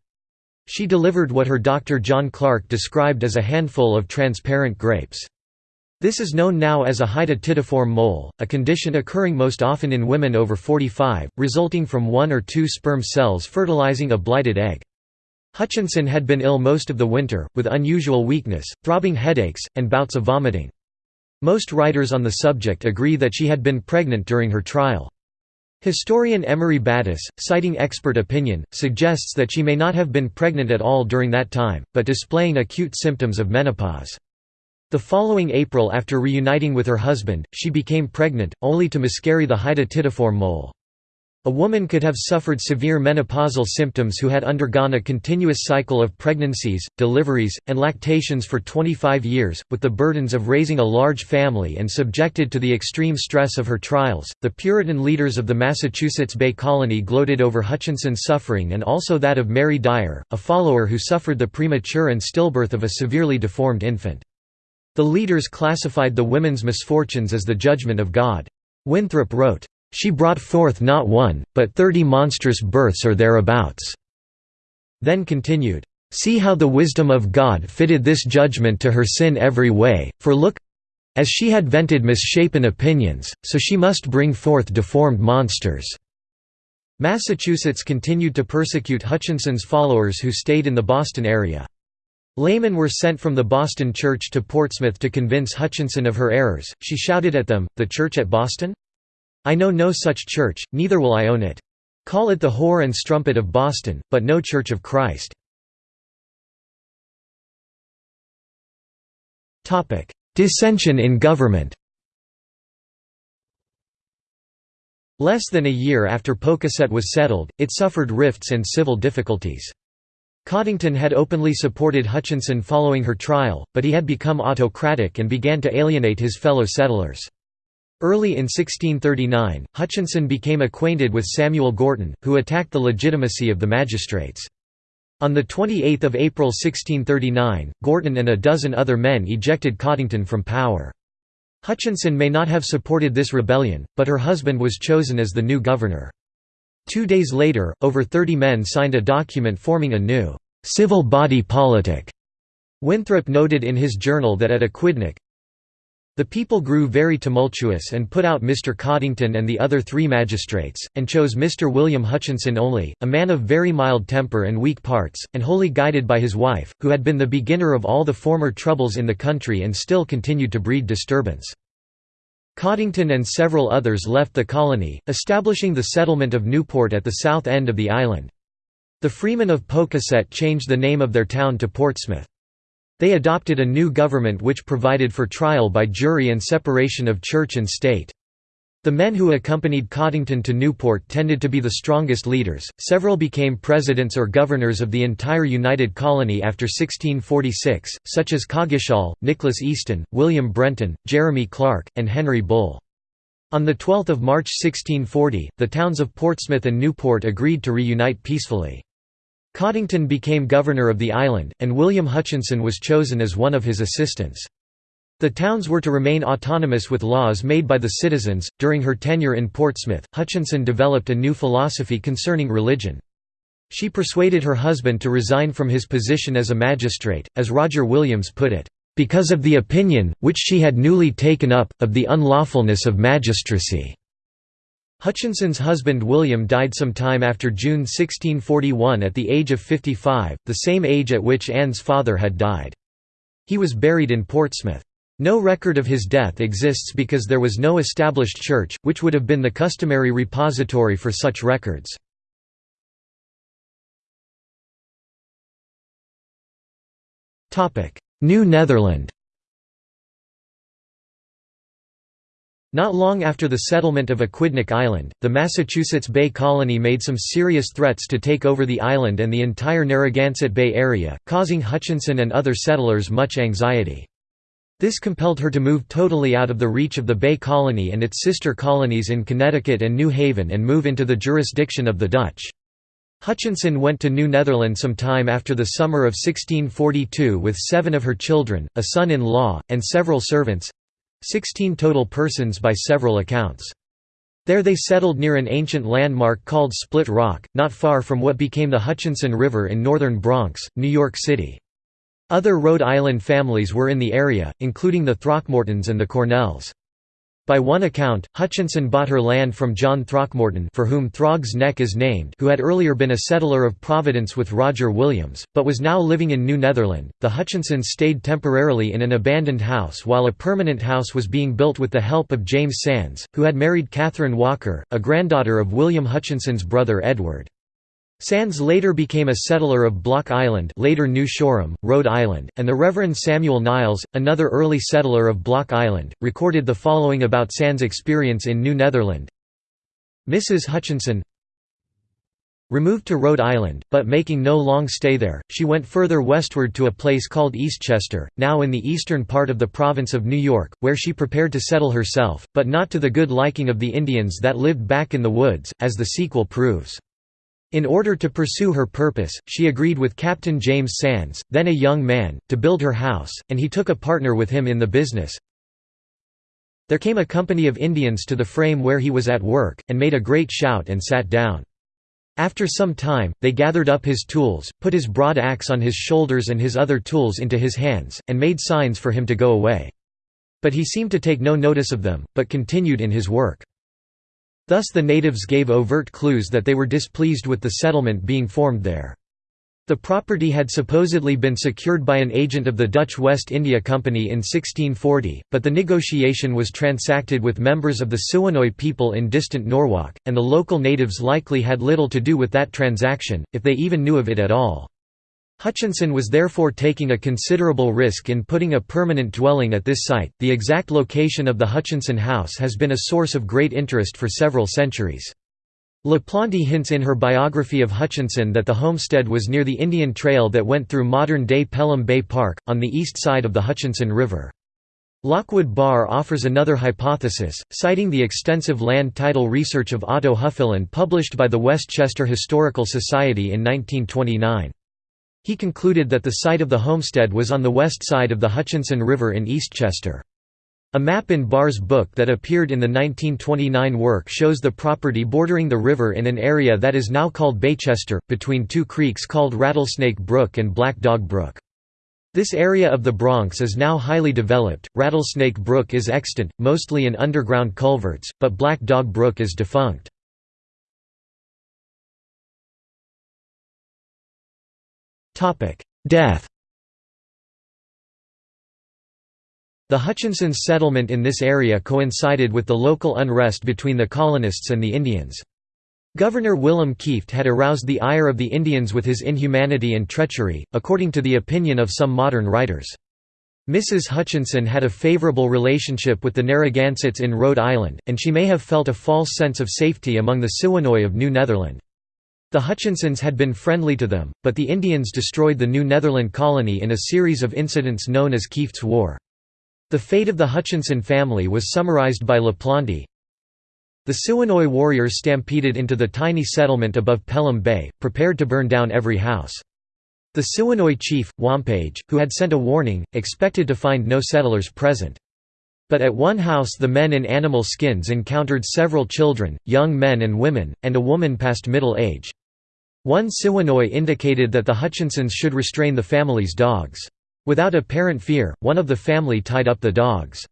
She delivered what her doctor John Clark described as a handful of transparent grapes. This is known now as a hydatidiform mole, a condition occurring most often in women over 45, resulting from one or two sperm cells fertilizing a blighted egg. Hutchinson had been ill most of the winter, with unusual weakness, throbbing headaches, and bouts of vomiting. Most writers on the subject agree that she had been pregnant during her trial. Historian Emery Battis, citing expert opinion, suggests that she may not have been pregnant at all during that time, but displaying acute symptoms of menopause. The following April after reuniting with her husband, she became pregnant, only to miscarry the hydatidiform mole. A woman could have suffered severe menopausal symptoms who had undergone a continuous cycle of pregnancies, deliveries, and lactations for 25 years, with the burdens of raising a large family and subjected to the extreme stress of her trials. The Puritan leaders of the Massachusetts Bay Colony gloated over Hutchinson's suffering and also that of Mary Dyer, a follower who suffered the premature and stillbirth of a severely deformed infant. The leaders classified the women's misfortunes as the judgment of God. Winthrop wrote, she brought forth not one, but thirty monstrous births or thereabouts." Then continued, "'See how the wisdom of God fitted this judgment to her sin every way, for look as she had vented misshapen opinions, so she must bring forth deformed monsters." Massachusetts continued to persecute Hutchinson's followers who stayed in the Boston area. Laymen were sent from the Boston Church to Portsmouth to convince Hutchinson of her errors. She shouted at them, The church at Boston? I know no such church, neither will I own it. Call it the whore and strumpet of Boston, but no Church of Christ. Dissension in government Less than a year after Pocasset was settled, it suffered rifts and civil difficulties. Coddington had openly supported Hutchinson following her trial, but he had become autocratic and began to alienate his fellow settlers. Early in 1639, Hutchinson became acquainted with Samuel Gorton, who attacked the legitimacy of the magistrates. On 28 April 1639, Gorton and a dozen other men ejected Coddington from power. Hutchinson may not have supported this rebellion, but her husband was chosen as the new governor. Two days later, over 30 men signed a document forming a new «civil body politic». Winthrop noted in his journal that at Aquidneck, the people grew very tumultuous and put out Mr. Coddington and the other three magistrates, and chose Mr. William Hutchinson only, a man of very mild temper and weak parts, and wholly guided by his wife, who had been the beginner of all the former troubles in the country and still continued to breed disturbance. Coddington and several others left the colony, establishing the settlement of Newport at the south end of the island. The freemen of Pocasset changed the name of their town to Portsmouth. They adopted a new government which provided for trial by jury and separation of church and state. The men who accompanied Coddington to Newport tended to be the strongest leaders. Several became presidents or governors of the entire United Colony after 1646, such as Coggeshall, Nicholas Easton, William Brenton, Jeremy Clark, and Henry Bull. On 12 March 1640, the towns of Portsmouth and Newport agreed to reunite peacefully. Coddington became governor of the island, and William Hutchinson was chosen as one of his assistants. The towns were to remain autonomous with laws made by the citizens. During her tenure in Portsmouth, Hutchinson developed a new philosophy concerning religion. She persuaded her husband to resign from his position as a magistrate, as Roger Williams put it, because of the opinion, which she had newly taken up, of the unlawfulness of magistracy. Hutchinson's husband William died some time after June 1641 at the age of 55, the same age at which Anne's father had died. He was buried in Portsmouth. No record of his death exists because there was no established church, which would have been the customary repository for such records. New Netherland Not long after the settlement of Aquidneck Island, the Massachusetts Bay Colony made some serious threats to take over the island and the entire Narragansett Bay area, causing Hutchinson and other settlers much anxiety. This compelled her to move totally out of the reach of the Bay Colony and its sister colonies in Connecticut and New Haven and move into the jurisdiction of the Dutch. Hutchinson went to New Netherland some time after the summer of 1642 with seven of her children, a son-in-law, and several servants, Sixteen total persons by several accounts. There they settled near an ancient landmark called Split Rock, not far from what became the Hutchinson River in northern Bronx, New York City. Other Rhode Island families were in the area, including the Throckmortons and the Cornells. By one account, Hutchinson bought her land from John Throckmorton for whom Throg's Neck is named who had earlier been a settler of Providence with Roger Williams, but was now living in New Netherland. The Hutchinsons stayed temporarily in an abandoned house while a permanent house was being built with the help of James Sands, who had married Catherine Walker, a granddaughter of William Hutchinson's brother Edward. Sands later became a settler of Block Island later New Shoreham, Rhode Island, and the Reverend Samuel Niles, another early settler of Block Island, recorded the following about Sands' experience in New Netherland. Mrs. Hutchinson Removed to Rhode Island, but making no long stay there, she went further westward to a place called Eastchester, now in the eastern part of the province of New York, where she prepared to settle herself, but not to the good liking of the Indians that lived back in the woods, as the sequel proves. In order to pursue her purpose, she agreed with Captain James Sands, then a young man, to build her house, and he took a partner with him in the business. There came a company of Indians to the frame where he was at work, and made a great shout and sat down. After some time, they gathered up his tools, put his broad axe on his shoulders and his other tools into his hands, and made signs for him to go away. But he seemed to take no notice of them, but continued in his work. Thus the natives gave overt clues that they were displeased with the settlement being formed there. The property had supposedly been secured by an agent of the Dutch West India Company in 1640, but the negotiation was transacted with members of the Siwanoy people in distant Norwalk, and the local natives likely had little to do with that transaction, if they even knew of it at all. Hutchinson was therefore taking a considerable risk in putting a permanent dwelling at this site. The exact location of the Hutchinson House has been a source of great interest for several centuries. LaPlante hints in her biography of Hutchinson that the homestead was near the Indian Trail that went through modern-day Pelham Bay Park, on the east side of the Hutchinson River. Lockwood Barr offers another hypothesis, citing the extensive land title research of Otto Hufeland published by the Westchester Historical Society in 1929. He concluded that the site of the homestead was on the west side of the Hutchinson River in Eastchester. A map in Barr's book that appeared in the 1929 work shows the property bordering the river in an area that is now called Baychester, between two creeks called Rattlesnake Brook and Black Dog Brook. This area of the Bronx is now highly developed. Rattlesnake Brook is extant, mostly in underground culverts, but Black Dog Brook is defunct. Death The Hutchinsons' settlement in this area coincided with the local unrest between the colonists and the Indians. Governor Willem Kieft had aroused the ire of the Indians with his inhumanity and treachery, according to the opinion of some modern writers. Mrs. Hutchinson had a favorable relationship with the Narragansetts in Rhode Island, and she may have felt a false sense of safety among the Siwanoy of New Netherland. The Hutchinsons had been friendly to them, but the Indians destroyed the New Netherland colony in a series of incidents known as Kieft's War. The fate of the Hutchinson family was summarized by LaPlante. The Siwanoy warriors stampeded into the tiny settlement above Pelham Bay, prepared to burn down every house. The Siwanoy chief, Wampage, who had sent a warning, expected to find no settlers present. But at one house the men in animal skins encountered several children, young men and women, and a woman past middle age. One Siwanoy indicated that the Hutchinsons should restrain the family's dogs. Without apparent fear, one of the family tied up the dogs.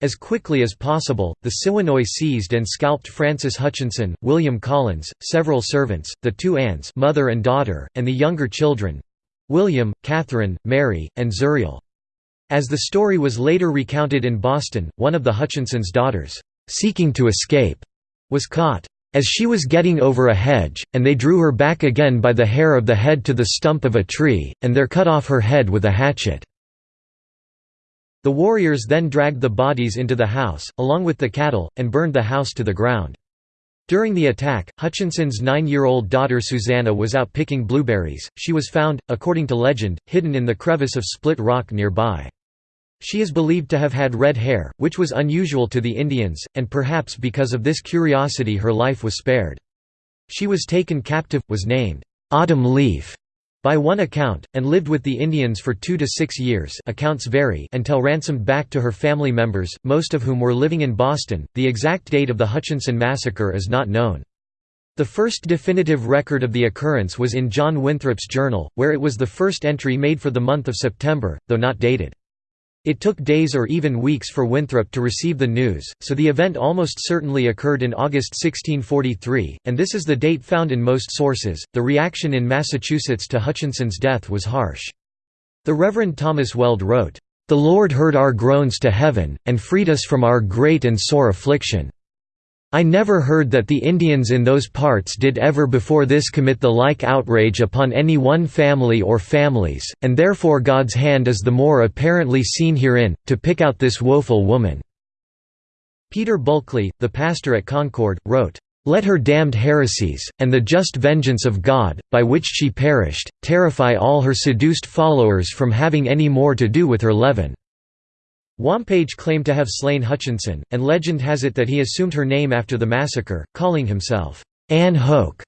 As quickly as possible, the Siwanoy seized and scalped Francis Hutchinson, William Collins, several servants, the two aunts mother and, daughter, and the younger children—William, Catherine, Mary, and Zuriel. As the story was later recounted in Boston, one of the Hutchinsons' daughters, seeking to escape, was caught as she was getting over a hedge, and they drew her back again by the hair of the head to the stump of a tree, and there cut off her head with a hatchet." The warriors then dragged the bodies into the house, along with the cattle, and burned the house to the ground. During the attack, Hutchinson's nine-year-old daughter Susanna was out picking blueberries. She was found, according to legend, hidden in the crevice of Split Rock nearby. She is believed to have had red hair, which was unusual to the Indians, and perhaps because of this curiosity her life was spared. She was taken captive, was named, "'Autumn Leaf' by one account, and lived with the Indians for two to six years accounts vary until ransomed back to her family members, most of whom were living in Boston. The exact date of the Hutchinson massacre is not known. The first definitive record of the occurrence was in John Winthrop's journal, where it was the first entry made for the month of September, though not dated. It took days or even weeks for Winthrop to receive the news, so the event almost certainly occurred in August 1643, and this is the date found in most sources. The reaction in Massachusetts to Hutchinson's death was harsh. The Reverend Thomas Weld wrote, The Lord heard our groans to heaven, and freed us from our great and sore affliction. I never heard that the Indians in those parts did ever before this commit the like outrage upon any one family or families, and therefore God's hand is the more apparently seen herein, to pick out this woeful woman." Peter Bulkeley, the pastor at Concord, wrote, "...let her damned heresies, and the just vengeance of God, by which she perished, terrify all her seduced followers from having any more to do with her leaven." Wampage claimed to have slain Hutchinson, and legend has it that he assumed her name after the massacre, calling himself, Anne Hoeck,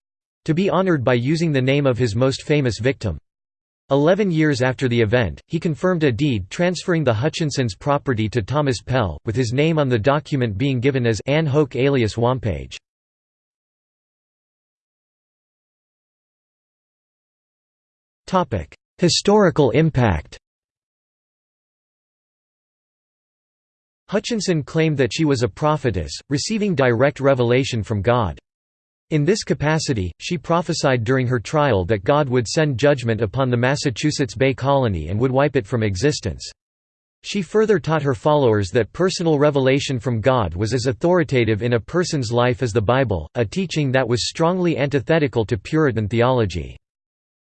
to be honored by using the name of his most famous victim. Eleven years after the event, he confirmed a deed transferring the Hutchinsons' property to Thomas Pell, with his name on the document being given as Anne Hoeck alias Wampage. Historical impact Hutchinson claimed that she was a prophetess, receiving direct revelation from God. In this capacity, she prophesied during her trial that God would send judgment upon the Massachusetts Bay Colony and would wipe it from existence. She further taught her followers that personal revelation from God was as authoritative in a person's life as the Bible, a teaching that was strongly antithetical to Puritan theology.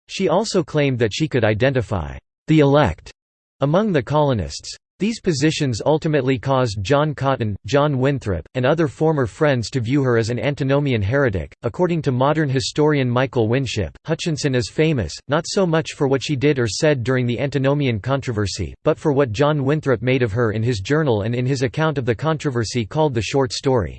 She also claimed that she could identify the elect among the colonists. These positions ultimately caused John Cotton, John Winthrop, and other former friends to view her as an antinomian heretic. According to modern historian Michael Winship, Hutchinson is famous, not so much for what she did or said during the antinomian controversy, but for what John Winthrop made of her in his journal and in his account of the controversy called The Short Story.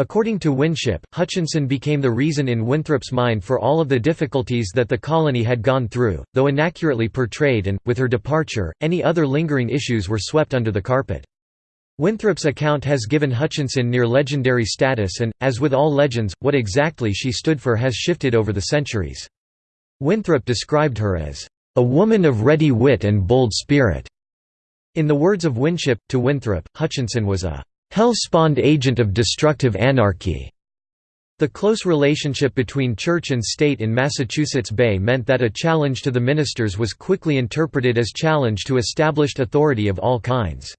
According to Winship, Hutchinson became the reason in Winthrop's mind for all of the difficulties that the colony had gone through, though inaccurately portrayed and, with her departure, any other lingering issues were swept under the carpet. Winthrop's account has given Hutchinson near legendary status and, as with all legends, what exactly she stood for has shifted over the centuries. Winthrop described her as, "...a woman of ready wit and bold spirit." In the words of Winship, to Winthrop, Hutchinson was a hell-spawned agent of destructive anarchy. The close relationship between church and state in Massachusetts Bay meant that a challenge to the ministers was quickly interpreted as challenge to established authority of all kinds.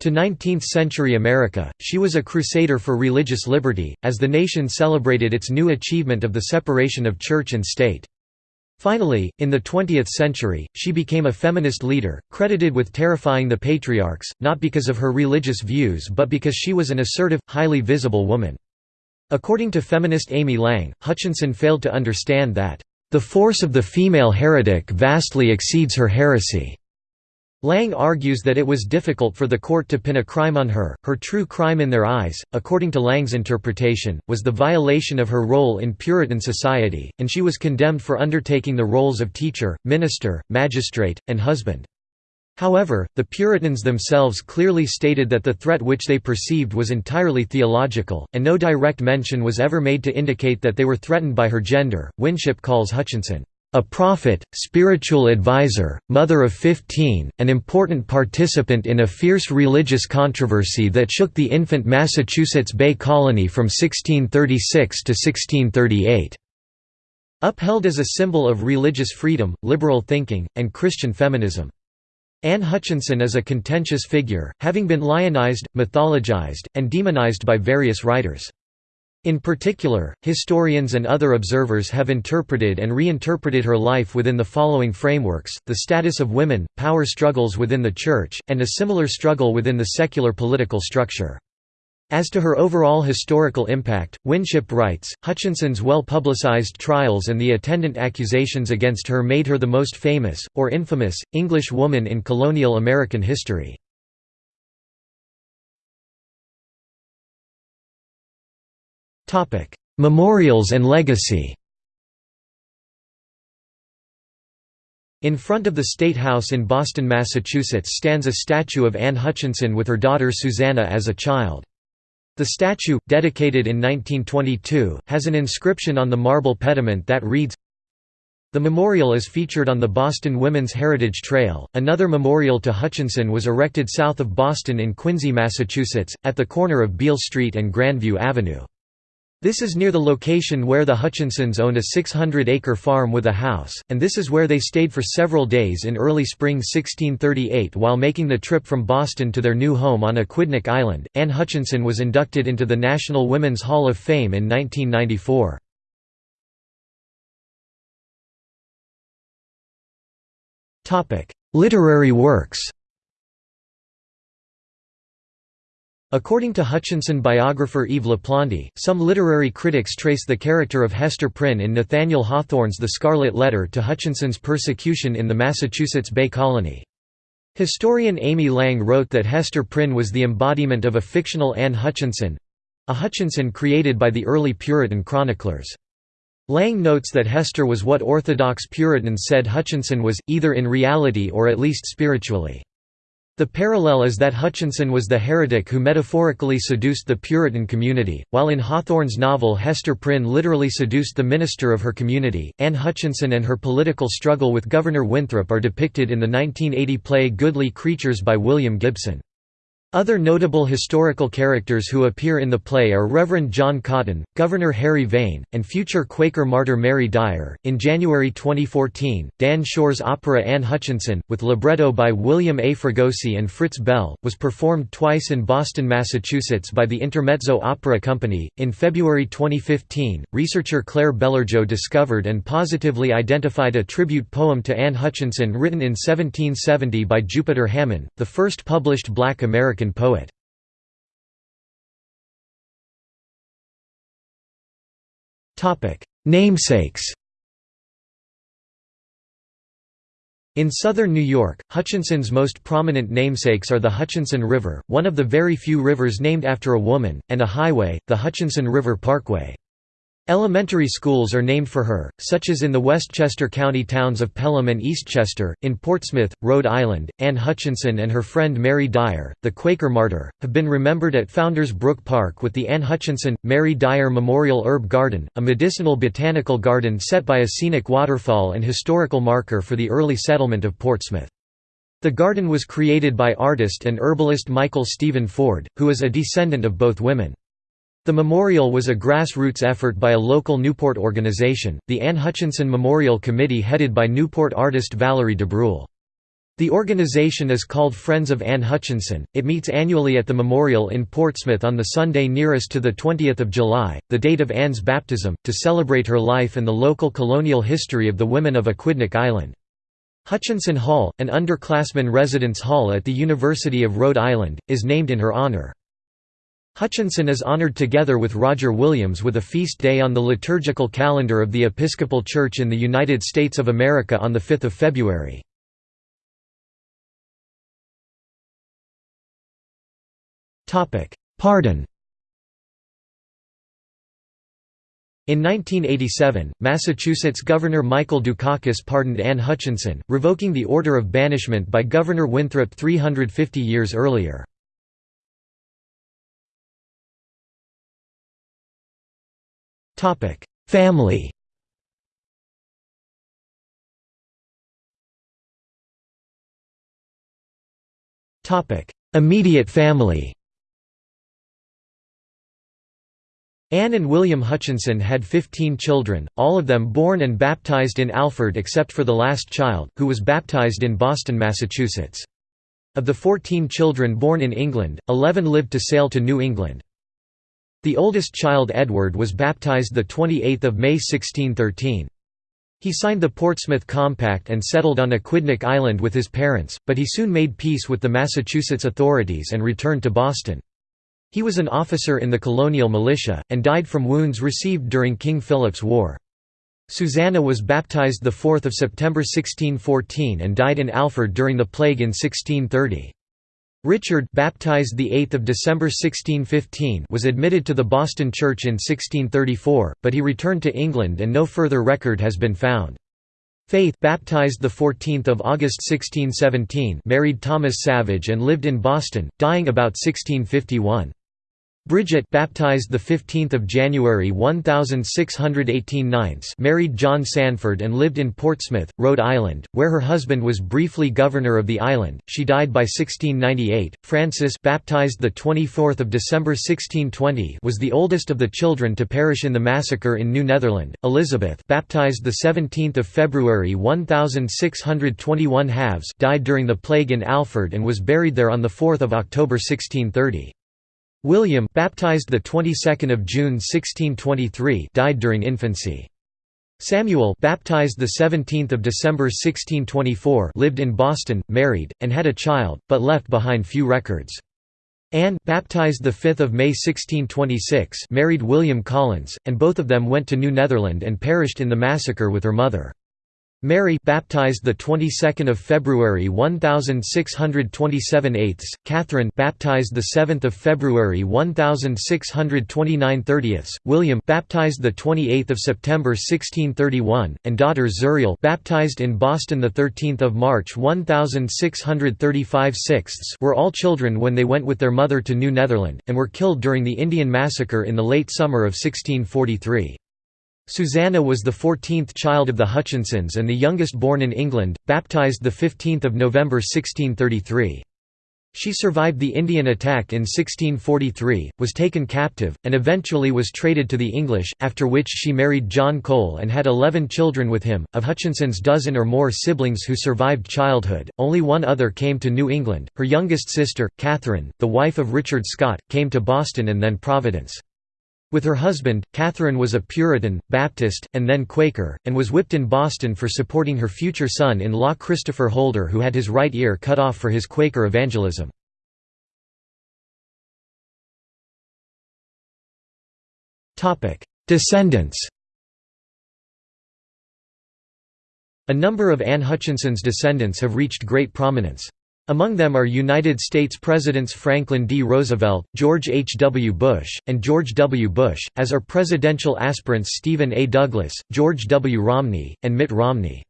To 19th-century America, she was a crusader for religious liberty, as the nation celebrated its new achievement of the separation of church and state. Finally, in the 20th century, she became a feminist leader, credited with terrifying the patriarchs, not because of her religious views but because she was an assertive, highly visible woman. According to feminist Amy Lang, Hutchinson failed to understand that, "...the force of the female heretic vastly exceeds her heresy." Lang argues that it was difficult for the court to pin a crime on her. Her true crime in their eyes, according to Lang's interpretation, was the violation of her role in Puritan society, and she was condemned for undertaking the roles of teacher, minister, magistrate, and husband. However, the Puritans themselves clearly stated that the threat which they perceived was entirely theological, and no direct mention was ever made to indicate that they were threatened by her gender. Winship calls Hutchinson a prophet, spiritual advisor, mother of fifteen, an important participant in a fierce religious controversy that shook the infant Massachusetts Bay Colony from 1636 to 1638. Upheld as a symbol of religious freedom, liberal thinking, and Christian feminism. Anne Hutchinson is a contentious figure, having been lionized, mythologized, and demonized by various writers. In particular, historians and other observers have interpreted and reinterpreted her life within the following frameworks, the status of women, power struggles within the Church, and a similar struggle within the secular political structure. As to her overall historical impact, Winship writes, Hutchinson's well-publicized trials and the attendant accusations against her made her the most famous, or infamous, English woman in colonial American history. Memorials and legacy In front of the State House in Boston, Massachusetts stands a statue of Anne Hutchinson with her daughter Susanna as a child. The statue, dedicated in 1922, has an inscription on the marble pediment that reads, the memorial is featured on the Boston Women's Heritage Trail. Another memorial to Hutchinson was erected south of Boston in Quincy, Massachusetts, at the corner of Beale Street and Grandview Avenue. This is near the location where the Hutchinsons owned a 600-acre farm with a house, and this is where they stayed for several days in early spring 1638 while making the trip from Boston to their new home on Aquidneck Island. Anne Hutchinson was inducted into the National Women's Hall of Fame in 1994. Literary works According to Hutchinson biographer Eve LaPlante, some literary critics trace the character of Hester Prynne in Nathaniel Hawthorne's The Scarlet Letter to Hutchinson's persecution in the Massachusetts Bay Colony. Historian Amy Lang wrote that Hester Prynne was the embodiment of a fictional Anne Hutchinson—a Hutchinson created by the early Puritan chroniclers. Lang notes that Hester was what Orthodox Puritans said Hutchinson was, either in reality or at least spiritually. The parallel is that Hutchinson was the heretic who metaphorically seduced the Puritan community, while in Hawthorne's novel Hester Prynne literally seduced the minister of her community. Anne Hutchinson and her political struggle with Governor Winthrop are depicted in the 1980 play Goodly Creatures by William Gibson. Other notable historical characters who appear in the play are Reverend John Cotton, Governor Harry Vane, and future Quaker martyr Mary Dyer. In January 2014, Dan Shore's opera Anne Hutchinson, with libretto by William A. Fregosi and Fritz Bell, was performed twice in Boston, Massachusetts by the Intermezzo Opera Company. In February 2015, researcher Claire Bellerjeau discovered and positively identified a tribute poem to Anne Hutchinson written in 1770 by Jupiter Hammon, the first published black American American poet. Namesakes In southern New York, Hutchinson's most prominent namesakes are the Hutchinson River, one of the very few rivers named after a woman, and a highway, the Hutchinson River Parkway. Elementary schools are named for her, such as in the Westchester County towns of Pelham and Eastchester. In Portsmouth, Rhode Island, Anne Hutchinson and her friend Mary Dyer, the Quaker martyr, have been remembered at Founders Brook Park with the Anne Hutchinson Mary Dyer Memorial Herb Garden, a medicinal botanical garden set by a scenic waterfall and historical marker for the early settlement of Portsmouth. The garden was created by artist and herbalist Michael Stephen Ford, who is a descendant of both women. The memorial was a grassroots effort by a local Newport organization, the Anne Hutchinson Memorial Committee headed by Newport artist Valerie DeBrule. The organization is called Friends of Anne Hutchinson. It meets annually at the memorial in Portsmouth on the Sunday nearest to the 20th of July, the date of Anne's baptism, to celebrate her life and the local colonial history of the women of Aquidneck Island. Hutchinson Hall, an underclassmen residence hall at the University of Rhode Island, is named in her honor. Hutchinson is honored together with Roger Williams with a feast day on the liturgical calendar of the Episcopal Church in the United States of America on 5 February. Pardon In 1987, Massachusetts Governor Michael Dukakis pardoned Anne Hutchinson, revoking the order of banishment by Governor Winthrop 350 years earlier. Family Immediate family Anne and William Hutchinson had 15 children, all of them born and baptized in Alford except for the last child, who was baptized in Boston, Massachusetts. Of the 14 children born in England, 11 lived to sail to New England. The oldest child Edward was baptized 28 May 1613. He signed the Portsmouth Compact and settled on Aquidneck Island with his parents, but he soon made peace with the Massachusetts authorities and returned to Boston. He was an officer in the colonial militia, and died from wounds received during King Philip's War. Susanna was baptized 4 September 1614 and died in Alford during the plague in 1630. Richard baptized the 8th of December 1615 was admitted to the Boston Church in 1634, but he returned to England and no further record has been found. Faith baptized the 14th of August 1617 married Thomas Savage and lived in Boston, dying about 1651. Bridget baptized the 15th of January 1618 ninths married John Sanford and lived in Portsmouth, Rhode Island, where her husband was briefly governor of the island. She died by 1698. Francis baptized the 24th of December 1620 was the oldest of the children to perish in the massacre in New Netherland. Elizabeth baptized the 17th of February 1621 halves died during the plague in Alford and was buried there on the 4th of October 1630. William baptized the 22nd of June 1623 died during infancy. Samuel baptized the 17th of December 1624 lived in Boston, married, and had a child, but left behind few records. Anne baptized the 5th of May 1626 married William Collins, and both of them went to New Netherland and perished in the massacre with her mother. Mary baptized the 22nd of February 1627 eighths, Catherine baptized the 7th of February 1629 thirtieths, William baptized the 28th of September 1631, and daughter Zuriel baptized in Boston the 13th of March 1635 sixths were all children when they went with their mother to New Netherland, and were killed during the Indian Massacre in the late summer of 1643. Susanna was the 14th child of the Hutchinsons and the youngest born in England, baptised 15 November 1633. She survived the Indian attack in 1643, was taken captive, and eventually was traded to the English, after which she married John Cole and had eleven children with him. Of Hutchinson's dozen or more siblings who survived childhood, only one other came to New England. Her youngest sister, Catherine, the wife of Richard Scott, came to Boston and then Providence. With her husband, Catherine was a Puritan, Baptist, and then Quaker, and was whipped in Boston for supporting her future son-in-law Christopher Holder who had his right ear cut off for his Quaker evangelism. Descendants A number of Anne Hutchinson's descendants have reached great prominence. Among them are United States Presidents Franklin D. Roosevelt, George H. W. Bush, and George W. Bush, as are presidential aspirants Stephen A. Douglas, George W. Romney, and Mitt Romney.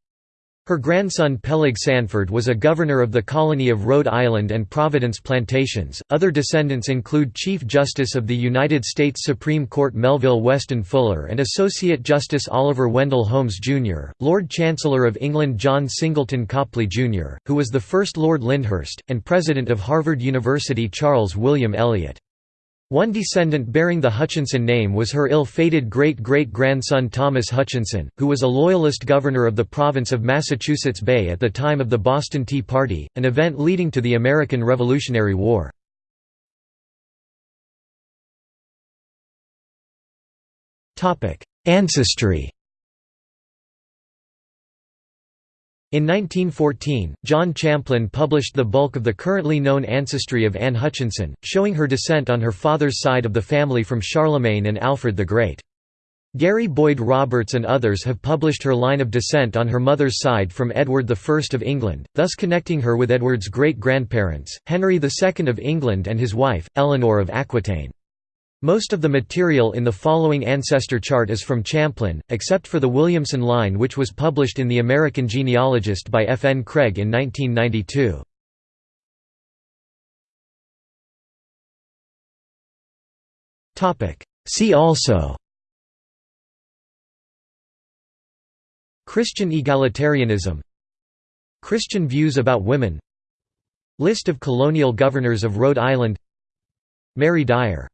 Her grandson Peleg Sanford was a governor of the colony of Rhode Island and Providence Plantations. Other descendants include Chief Justice of the United States Supreme Court Melville Weston Fuller and Associate Justice Oliver Wendell Holmes Jr., Lord Chancellor of England John Singleton Copley Jr., who was the first Lord Lyndhurst, and President of Harvard University Charles William Eliot. One descendant bearing the Hutchinson name was her ill-fated great-great-grandson Thomas Hutchinson, who was a Loyalist governor of the province of Massachusetts Bay at the time of the Boston Tea Party, an event leading to the American Revolutionary War. Ancestry In 1914, John Champlin published the bulk of the currently known ancestry of Anne Hutchinson, showing her descent on her father's side of the family from Charlemagne and Alfred the Great. Gary Boyd Roberts and others have published her line of descent on her mother's side from Edward I of England, thus connecting her with Edward's great-grandparents, Henry II of England and his wife, Eleanor of Aquitaine. Most of the material in the following ancestor chart is from Champlin, except for the Williamson line which was published in The American Genealogist by F. N. Craig in 1992. See also Christian egalitarianism Christian views about women List of colonial governors of Rhode Island Mary Dyer